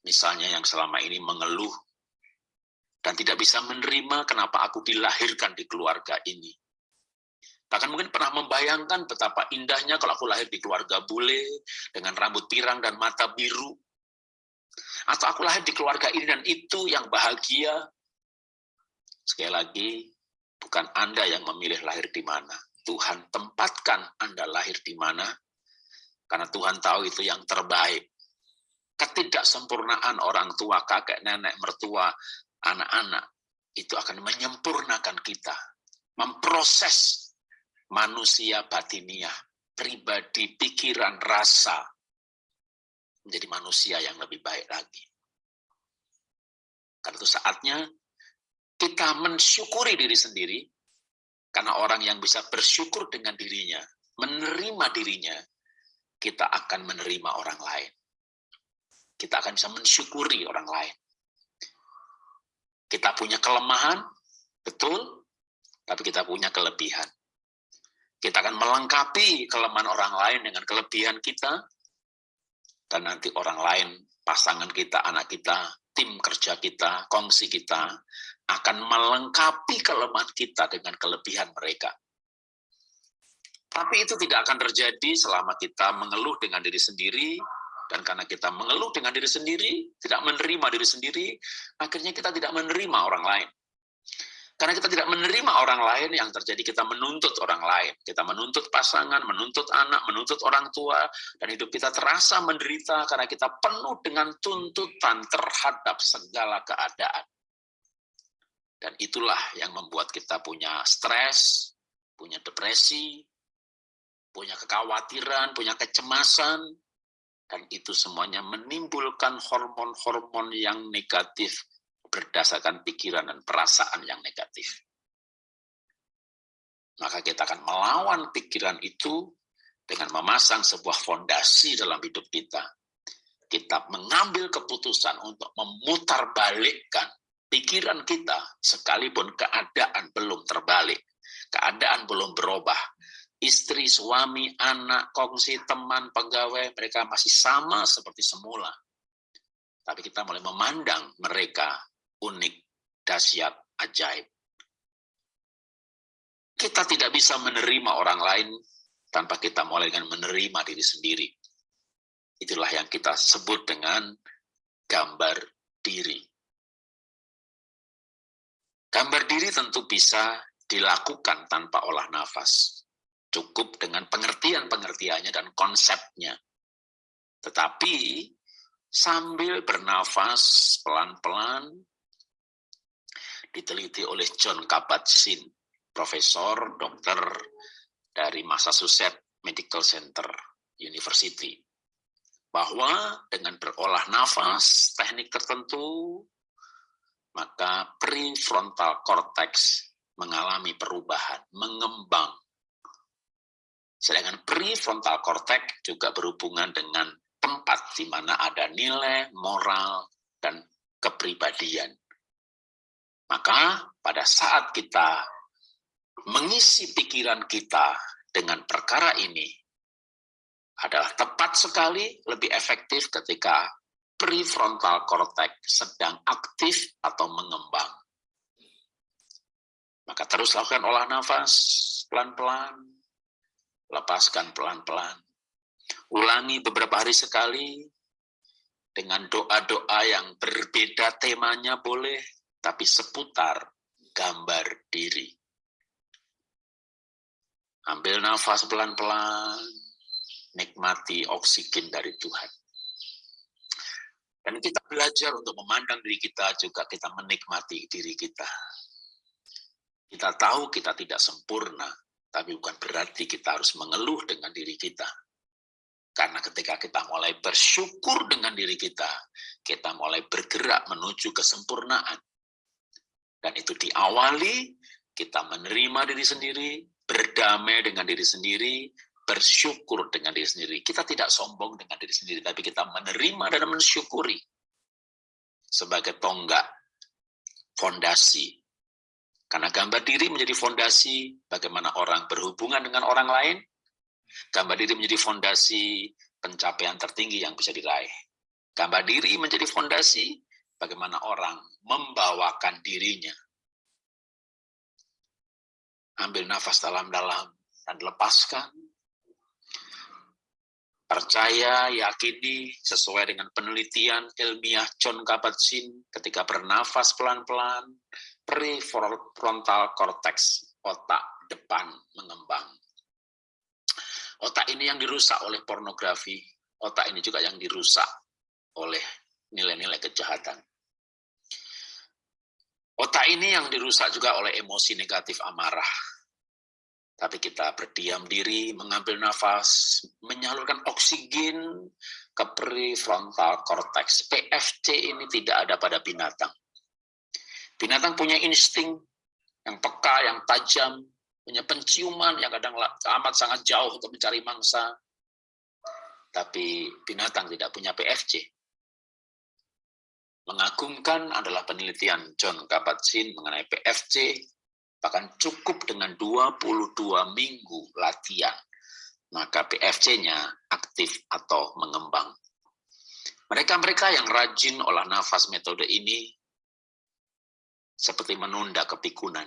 Misalnya yang selama ini mengeluh dan tidak bisa menerima kenapa aku dilahirkan di keluarga ini. Bahkan mungkin pernah membayangkan betapa indahnya kalau aku lahir di keluarga bule, dengan rambut pirang dan mata biru. Atau aku lahir di keluarga ini dan itu yang bahagia. Sekali lagi, bukan Anda yang memilih lahir di mana Tuhan tempatkan Anda lahir di mana, karena Tuhan tahu itu yang terbaik. Ketidaksempurnaan orang tua, kakek, nenek, mertua, anak-anak, itu akan menyempurnakan kita. Memproses manusia batiniah, pribadi, pikiran, rasa, menjadi manusia yang lebih baik lagi. Karena itu saatnya kita mensyukuri diri sendiri, karena orang yang bisa bersyukur dengan dirinya, menerima dirinya, kita akan menerima orang lain. Kita akan bisa mensyukuri orang lain. Kita punya kelemahan, betul, tapi kita punya kelebihan. Kita akan melengkapi kelemahan orang lain dengan kelebihan kita, dan nanti orang lain, pasangan kita, anak kita, tim kerja kita, kongsi kita, akan melengkapi kelemahan kita dengan kelebihan mereka. Tapi itu tidak akan terjadi selama kita mengeluh dengan diri sendiri, dan karena kita mengeluh dengan diri sendiri, tidak menerima diri sendiri, akhirnya kita tidak menerima orang lain. Karena kita tidak menerima orang lain, yang terjadi kita menuntut orang lain. Kita menuntut pasangan, menuntut anak, menuntut orang tua, dan hidup kita terasa menderita karena kita penuh dengan tuntutan terhadap segala keadaan. Dan itulah yang membuat kita punya stres, punya depresi, punya kekhawatiran, punya kecemasan, dan itu semuanya menimbulkan hormon-hormon yang negatif berdasarkan pikiran dan perasaan yang negatif. Maka kita akan melawan pikiran itu dengan memasang sebuah fondasi dalam hidup kita. Kita mengambil keputusan untuk memutar balikkan pikiran kita sekalipun keadaan belum terbalik, keadaan belum berubah. Istri, suami, anak, kongsi, teman, pegawai, mereka masih sama seperti semula. Tapi kita mulai memandang mereka unik, dahsyat, ajaib. Kita tidak bisa menerima orang lain tanpa kita mulai dengan menerima diri sendiri. Itulah yang kita sebut dengan gambar diri. Gambar diri tentu bisa dilakukan tanpa olah nafas. Cukup dengan pengertian-pengertiannya dan konsepnya. Tetapi sambil bernafas pelan-pelan, diteliti oleh John Kabat-Zinn, profesor dokter dari Massachusetts Medical Center University, bahwa dengan berolah nafas, teknik tertentu, maka prefrontal cortex mengalami perubahan, mengembang. Sedangkan prefrontal cortex juga berhubungan dengan tempat di mana ada nilai, moral, dan kepribadian. Maka pada saat kita mengisi pikiran kita dengan perkara ini adalah tepat sekali lebih efektif ketika prefrontal cortex sedang aktif atau mengembang. Maka terus lakukan olah nafas pelan-pelan, lepaskan pelan-pelan. Ulangi beberapa hari sekali dengan doa-doa yang berbeda temanya boleh, tapi seputar gambar diri. Ambil nafas pelan-pelan, nikmati oksigen dari Tuhan. Dan kita belajar untuk memandang diri kita, juga kita menikmati diri kita. Kita tahu kita tidak sempurna, tapi bukan berarti kita harus mengeluh dengan diri kita. Karena ketika kita mulai bersyukur dengan diri kita, kita mulai bergerak menuju kesempurnaan. Dan itu diawali, kita menerima diri sendiri, berdamai dengan diri sendiri, bersyukur dengan diri sendiri. Kita tidak sombong dengan diri sendiri, tapi kita menerima dan mensyukuri sebagai tonggak fondasi. Karena gambar diri menjadi fondasi bagaimana orang berhubungan dengan orang lain, gambar diri menjadi fondasi pencapaian tertinggi yang bisa diraih. Gambar diri menjadi fondasi bagaimana orang membawakan dirinya. Ambil nafas dalam-dalam dan lepaskan. Percaya, yakini sesuai dengan penelitian ilmiah John Kabat-Zinn ketika bernafas pelan-pelan, prefrontal cortex, otak depan mengembang. Otak ini yang dirusak oleh pornografi, otak ini juga yang dirusak oleh nilai-nilai kejahatan. Otak ini yang dirusak juga oleh emosi negatif amarah. Tapi kita berdiam diri, mengambil nafas, menyalurkan oksigen ke prefrontal cortex. PFC ini tidak ada pada binatang. Binatang punya insting yang peka, yang tajam, punya penciuman yang kadang amat sangat jauh untuk mencari mangsa. Tapi binatang tidak punya PFC. Mengagumkan adalah penelitian John Kabat-Zinn mengenai PFC bahkan cukup dengan 22 minggu latihan, maka PFC-nya aktif atau mengembang. Mereka-mereka yang rajin olah nafas metode ini seperti menunda kepikunan.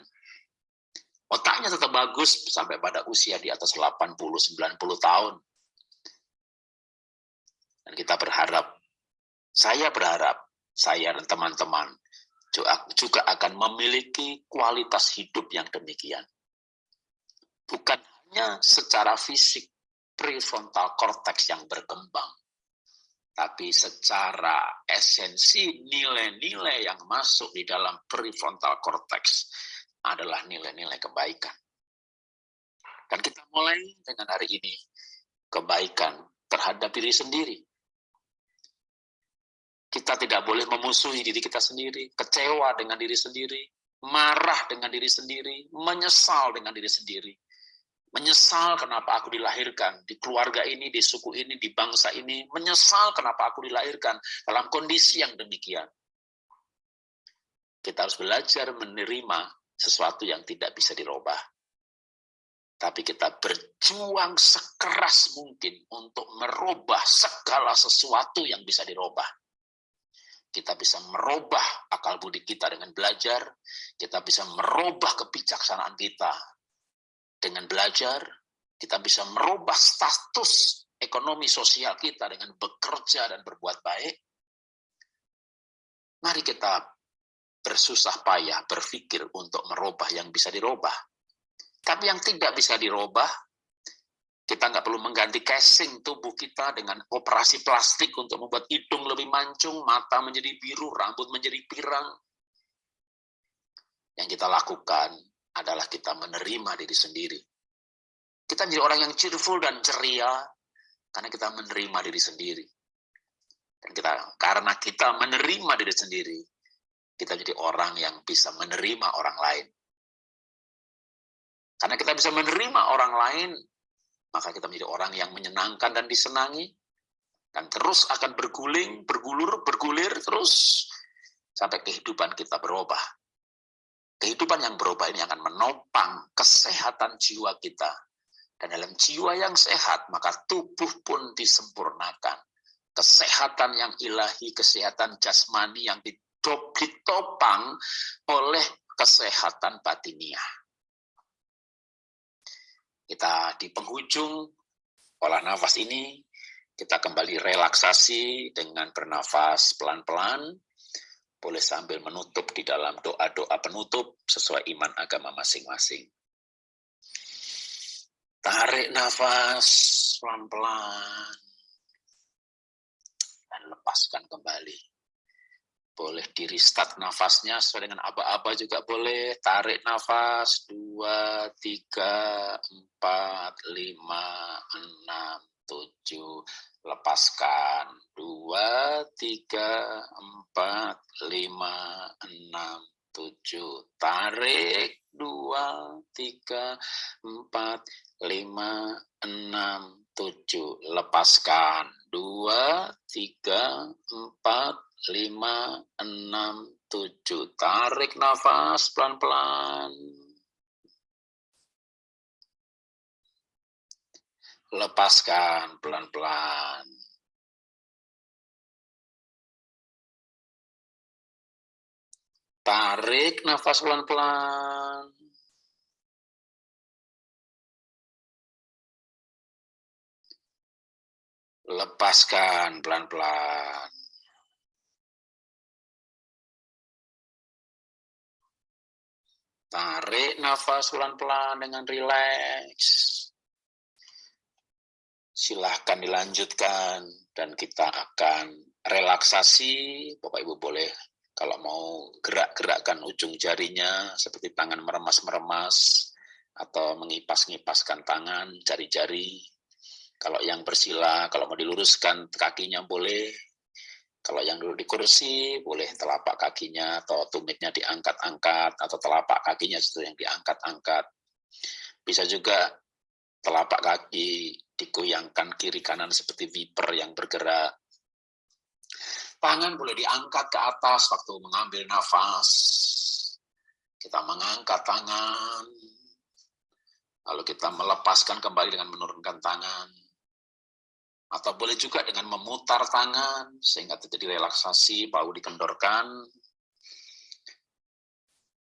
Otaknya tetap bagus sampai pada usia di atas 80-90 tahun. Dan kita berharap, saya berharap, saya dan teman-teman juga akan memiliki kualitas hidup yang demikian. Bukan hanya secara fisik, prefrontal cortex yang berkembang, tapi secara esensi nilai-nilai yang masuk di dalam prefrontal cortex adalah nilai-nilai kebaikan. Dan kita mulai dengan hari ini, kebaikan terhadap diri sendiri. Kita tidak boleh memusuhi diri kita sendiri, kecewa dengan diri sendiri, marah dengan diri sendiri, menyesal dengan diri sendiri. Menyesal kenapa aku dilahirkan di keluarga ini, di suku ini, di bangsa ini. Menyesal kenapa aku dilahirkan dalam kondisi yang demikian. Kita harus belajar menerima sesuatu yang tidak bisa dirubah. Tapi kita berjuang sekeras mungkin untuk merubah segala sesuatu yang bisa dirubah. Kita bisa merubah akal budi kita dengan belajar, kita bisa merubah kebijaksanaan kita dengan belajar, kita bisa merubah status ekonomi sosial kita dengan bekerja dan berbuat baik. Mari kita bersusah payah berpikir untuk merubah yang bisa dirubah. Tapi yang tidak bisa dirubah, kita nggak perlu mengganti casing tubuh kita dengan operasi plastik untuk membuat hidung lebih mancung, mata menjadi biru, rambut menjadi pirang. Yang kita lakukan adalah kita menerima diri sendiri. Kita menjadi orang yang cheerful dan ceria karena kita menerima diri sendiri. Dan kita karena kita menerima diri sendiri, kita jadi orang yang bisa menerima orang lain. Karena kita bisa menerima orang lain, maka kita menjadi orang yang menyenangkan dan disenangi, dan terus akan berguling, bergulur, bergulir terus sampai kehidupan kita berubah. Kehidupan yang berubah ini akan menopang kesehatan jiwa kita. Dan dalam jiwa yang sehat, maka tubuh pun disempurnakan. Kesehatan yang ilahi, kesehatan jasmani yang ditopang oleh kesehatan batiniah. Kita di penghujung olah nafas ini, kita kembali relaksasi dengan bernafas pelan-pelan, boleh sambil menutup di dalam doa-doa penutup sesuai iman agama masing-masing. Tarik nafas pelan-pelan dan lepaskan kembali. Boleh di restart nafasnya sesuai dengan aba-aba juga boleh. Tarik nafas, dua, tiga, empat, lima, enam, tujuh, lepaskan. Dua tiga empat lima enam tujuh. Tarik. Dua tiga empat lima enam tujuh. Lepaskan. Dua tiga empat lima enam tujuh tarik nafas pelan pelan lepaskan pelan-pelan. Tarik nafas pelan-pelan. Lepaskan pelan-pelan. Tarik nafas pelan-pelan dengan rileks silahkan dilanjutkan dan kita akan relaksasi. Bapak Ibu boleh kalau mau gerak-gerakkan ujung jarinya seperti tangan meremas-meremas atau mengipas-ngipaskan tangan, jari-jari. Kalau yang bersila, kalau mau diluruskan kakinya boleh. Kalau yang duduk di kursi, boleh telapak kakinya atau tumitnya diangkat-angkat, atau telapak kakinya itu yang diangkat-angkat. Bisa juga telapak kaki digoyangkan kiri kanan seperti viper yang bergerak. Tangan boleh diangkat ke atas waktu mengambil nafas. kita mengangkat tangan, lalu kita melepaskan kembali dengan menurunkan tangan, atau boleh juga dengan memutar tangan sehingga terjadi relaksasi, bahu dikendorkan.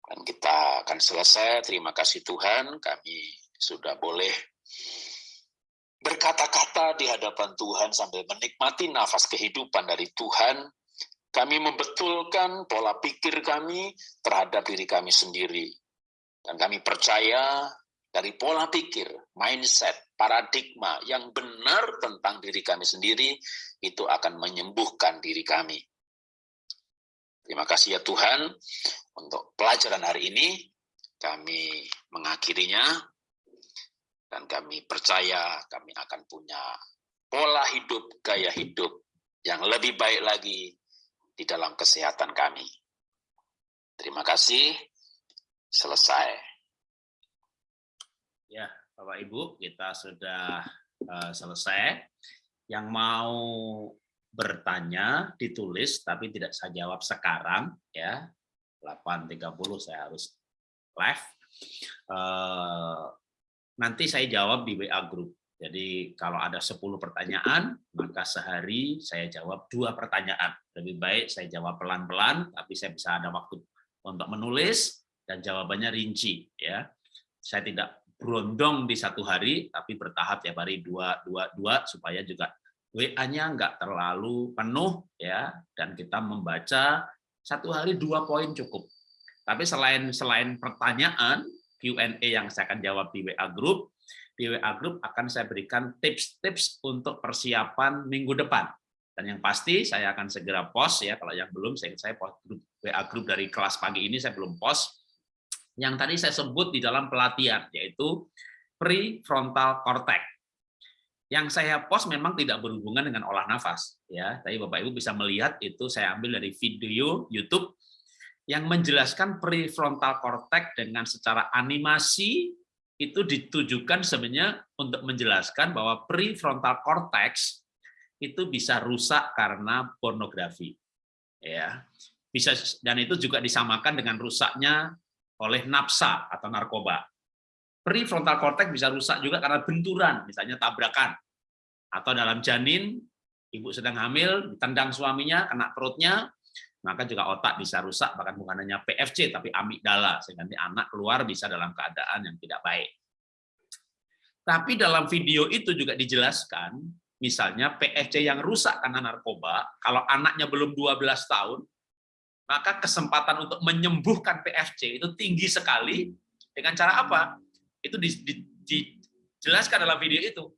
Dan kita akan selesai. Terima kasih Tuhan, kami sudah boleh berkata-kata di hadapan Tuhan sambil menikmati nafas kehidupan dari Tuhan. Kami membetulkan pola pikir kami terhadap diri kami sendiri. Dan kami percaya dari pola pikir, mindset, paradigma yang benar tentang diri kami sendiri, itu akan menyembuhkan diri kami. Terima kasih ya Tuhan untuk pelajaran hari ini. Kami mengakhirinya dan kami percaya kami akan punya pola hidup, gaya hidup yang lebih baik lagi di dalam kesehatan kami. Terima kasih. Selesai. Ya, Bapak Ibu, kita sudah uh, selesai. Yang mau bertanya ditulis tapi tidak saya jawab sekarang ya. 8.30 saya harus live. Uh, nanti saya jawab di WA group. Jadi kalau ada 10 pertanyaan, maka sehari saya jawab dua pertanyaan. Lebih baik saya jawab pelan-pelan, tapi saya bisa ada waktu untuk menulis dan jawabannya rinci. ya. Saya tidak berondong di satu hari, tapi bertahap tiap hari dua, dua, dua, supaya juga WA-nya nggak terlalu penuh, ya, dan kita membaca satu hari dua poin cukup. Tapi selain selain pertanyaan, Q&A yang saya akan jawab di WA Group, di WA Group akan saya berikan tips-tips untuk persiapan minggu depan. Dan yang pasti saya akan segera post ya, kalau yang belum saya saya post grup WA Group dari kelas pagi ini saya belum post yang tadi saya sebut di dalam pelatihan, yaitu prefrontal cortex. Yang saya post memang tidak berhubungan dengan olah nafas, ya. Tapi Bapak Ibu bisa melihat itu saya ambil dari video YouTube yang menjelaskan prefrontal cortex dengan secara animasi itu ditujukan sebenarnya untuk menjelaskan bahwa prefrontal cortex itu bisa rusak karena pornografi. Ya. Bisa dan itu juga disamakan dengan rusaknya oleh nafsa atau narkoba. Prefrontal cortex bisa rusak juga karena benturan, misalnya tabrakan. Atau dalam janin, ibu sedang hamil, ditendang suaminya, kena perutnya, maka juga otak bisa rusak, bahkan bukan hanya PFC, tapi amigdala, sehingga anak keluar bisa dalam keadaan yang tidak baik. Tapi dalam video itu juga dijelaskan, misalnya PFC yang rusak karena narkoba, kalau anaknya belum 12 tahun, maka kesempatan untuk menyembuhkan PFC itu tinggi sekali dengan cara apa? Itu dijelaskan dalam video itu.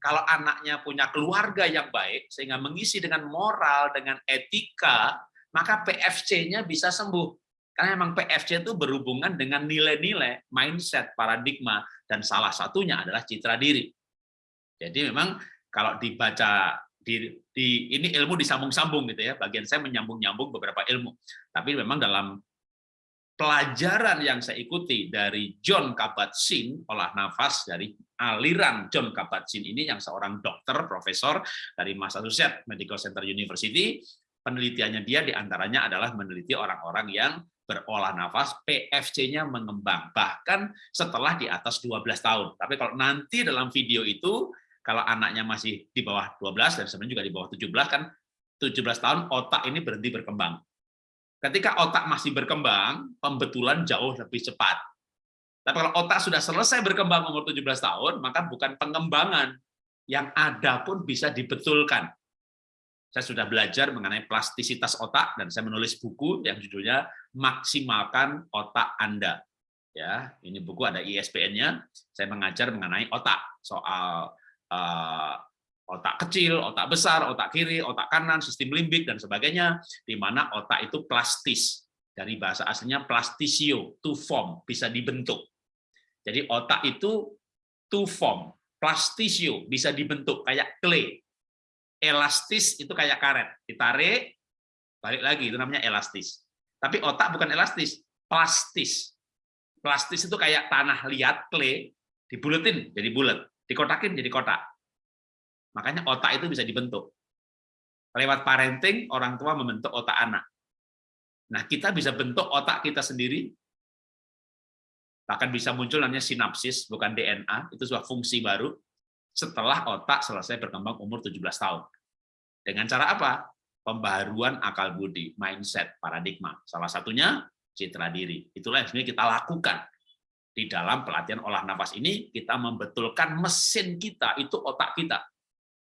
Kalau anaknya punya keluarga yang baik, sehingga mengisi dengan moral, dengan etika, maka PFC-nya bisa sembuh. Karena memang PFC itu berhubungan dengan nilai-nilai, mindset, paradigma, dan salah satunya adalah citra diri. Jadi memang kalau dibaca di, di ini ilmu disambung-sambung gitu ya. Bagian saya menyambung-nyambung beberapa ilmu. Tapi memang dalam pelajaran yang saya ikuti dari John Kabat-Zinn olah nafas dari aliran John Kabat-Zinn ini yang seorang dokter profesor dari Massachusetts Medical Center University penelitiannya dia di antaranya adalah meneliti orang-orang yang berolah nafas PFC-nya mengembang bahkan setelah di atas 12 tahun tapi kalau nanti dalam video itu kalau anaknya masih di bawah 12 dan sebenarnya juga di bawah 17 kan 17 tahun otak ini berhenti berkembang. Ketika otak masih berkembang, pembetulan jauh lebih cepat. Tapi kalau otak sudah selesai berkembang umur 17 tahun, maka bukan pengembangan yang ada pun bisa dibetulkan. Saya sudah belajar mengenai plastisitas otak dan saya menulis buku yang judulnya Maksimalkan Otak Anda. Ya, ini buku ada ISBN-nya. Saya mengajar mengenai otak, soal uh, otak kecil, otak besar, otak kiri, otak kanan, sistem limbik dan sebagainya, di mana otak itu plastis. Dari bahasa aslinya plastisio, to form, bisa dibentuk. Jadi otak itu to form, plastisio, bisa dibentuk kayak clay. Elastis itu kayak karet, ditarik, balik lagi, itu namanya elastis. Tapi otak bukan elastis, plastis. Plastis itu kayak tanah liat, clay, dibuletin jadi bulat dikotakin jadi kotak. Makanya otak itu bisa dibentuk. Lewat parenting, orang tua membentuk otak anak. Nah, kita bisa bentuk otak kita sendiri Bahkan bisa muncul namanya sinapsis, bukan DNA, itu sebuah fungsi baru setelah otak selesai berkembang umur 17 tahun. Dengan cara apa? Pembaharuan akal budi, mindset, paradigma. Salah satunya citra diri. Itulah yang sebenarnya kita lakukan. Di dalam pelatihan olah nafas ini, kita membetulkan mesin kita, itu otak kita.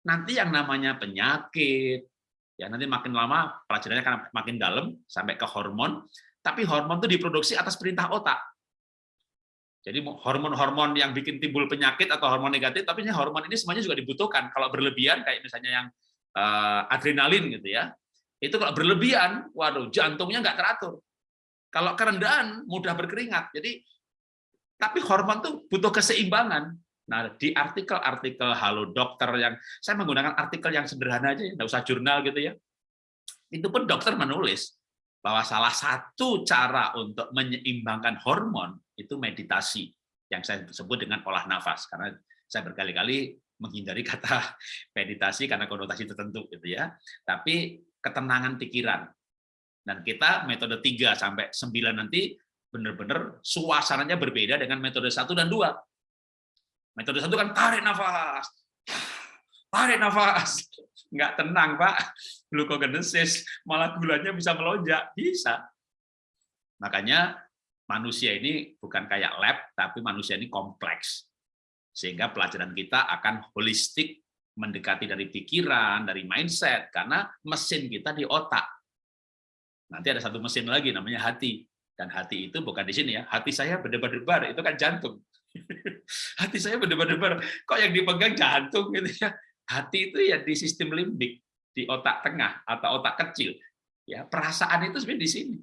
Nanti yang namanya penyakit, ya nanti makin lama pelajarannya akan makin dalam, sampai ke hormon, tapi hormon itu diproduksi atas perintah otak jadi hormon-hormon yang bikin timbul penyakit atau hormon negatif, tapi ini hormon ini semuanya juga dibutuhkan. Kalau berlebihan, kayak misalnya yang uh, adrenalin gitu ya, itu kalau berlebihan, waduh, jantungnya nggak teratur. Kalau kerendahan, mudah berkeringat. Jadi, tapi hormon tuh butuh keseimbangan. Nah, di artikel-artikel Halo Dokter yang saya menggunakan artikel yang sederhana aja, nggak usah jurnal gitu ya. Itu pun dokter menulis bahwa salah satu cara untuk menyeimbangkan hormon itu meditasi yang saya sebut dengan olah nafas karena saya berkali-kali menghindari kata meditasi karena konotasi tertentu gitu ya tapi ketenangan pikiran dan kita metode 3 sampai 9 nanti benar-benar suasananya berbeda dengan metode 1 dan 2 metode 1 kan tarik nafas tarik nafas nggak tenang Pak, glukogenesis, malah gulanya bisa melonjak, bisa. Makanya manusia ini bukan kayak lab, tapi manusia ini kompleks. Sehingga pelajaran kita akan holistik, mendekati dari pikiran, dari mindset, karena mesin kita di otak. Nanti ada satu mesin lagi, namanya hati. Dan hati itu bukan di sini ya, hati saya berdebar-debar, itu kan jantung. hati saya berdebar-debar, kok yang dipegang jantung gitu ya? Hati itu ya di sistem limbik di otak tengah atau otak kecil. Ya perasaan itu sebenarnya di sini.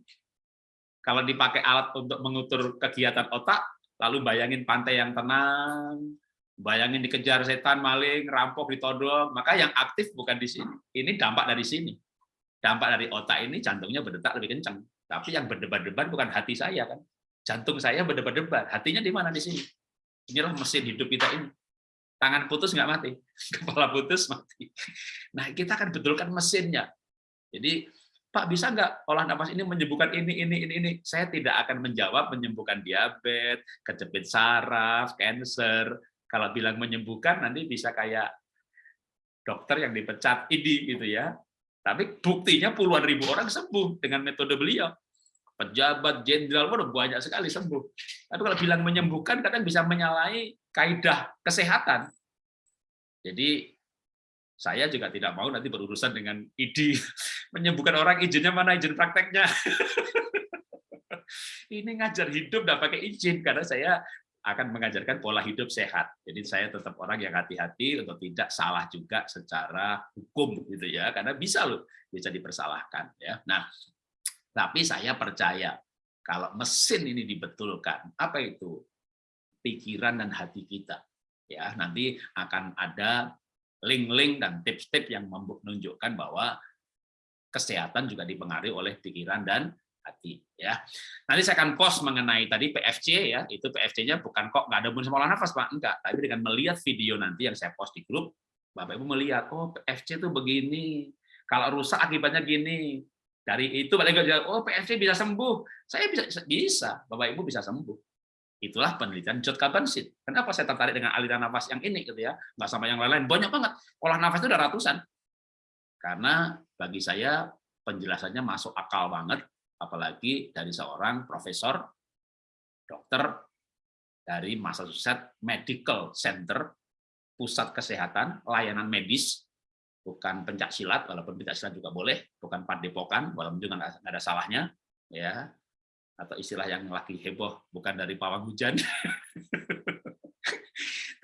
Kalau dipakai alat untuk mengutur kegiatan otak lalu bayangin pantai yang tenang bayangin dikejar setan maling rampok ditodong maka yang aktif bukan di sini. Ini dampak dari sini. Dampak dari otak ini jantungnya berdetak lebih kencang tapi yang berdebar-debar bukan hati saya kan jantung saya berdebar-debar hatinya di mana di sini inilah mesin hidup kita ini tangan putus nggak mati, kepala putus mati. Nah, kita akan betulkan mesinnya. Jadi, Pak bisa nggak olah nafas ini menyembuhkan ini, ini, ini, ini? Saya tidak akan menjawab menyembuhkan diabetes, kejepit saraf, cancer. Kalau bilang menyembuhkan, nanti bisa kayak dokter yang dipecat ini gitu ya. Tapi buktinya puluhan ribu orang sembuh dengan metode beliau. Pejabat, jenderal, waduh banyak sekali sembuh. Tapi kalau bilang menyembuhkan, kadang bisa menyalahi kaidah kesehatan. Jadi saya juga tidak mau nanti berurusan dengan ID menyembuhkan orang izinnya mana izin prakteknya. Ini ngajar hidup tidak pakai izin karena saya akan mengajarkan pola hidup sehat. Jadi saya tetap orang yang hati-hati untuk tidak salah juga secara hukum gitu ya, karena bisa loh bisa dipersalahkan ya. Nah, tapi saya percaya kalau mesin ini dibetulkan, apa itu? pikiran dan hati kita. Ya, nanti akan ada link-link dan tips-tips yang menunjukkan bahwa kesehatan juga dipengaruhi oleh pikiran dan hati ya. Nanti saya akan post mengenai tadi PFC ya, itu PFC-nya bukan kok nggak ada bun semola nafas Pak, enggak, tapi dengan melihat video nanti yang saya post di grup, Bapak Ibu melihat oh PFC itu begini, kalau rusak akibatnya gini. Dari itu balik oh PFC bisa sembuh. Saya bisa bisa, Bapak Ibu bisa sembuh. Itulah penelitian Jod Kabansit. Kenapa saya tertarik dengan aliran nafas yang ini gitu ya? Nggak sama yang lain-lain. Banyak banget. Olah nafas itu udah ratusan. Karena bagi saya penjelasannya masuk akal banget, apalagi dari seorang profesor, dokter dari Massachusetts Medical Center, pusat kesehatan, layanan medis, bukan pencak silat, walaupun pencak silat juga boleh, bukan padepokan, walaupun juga nggak ada salahnya, ya. Atau istilah yang lagi heboh bukan dari pawang hujan.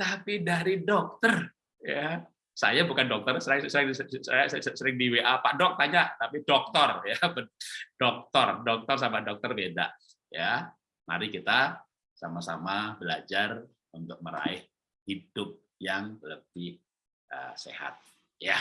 Tapi dari dokter ya saya bukan dokter saya, saya, saya sering di WA Pak Dok tanya tapi dokter ya dokter dokter sama dokter beda ya. Mari kita sama-sama belajar untuk meraih hidup yang lebih uh, sehat ya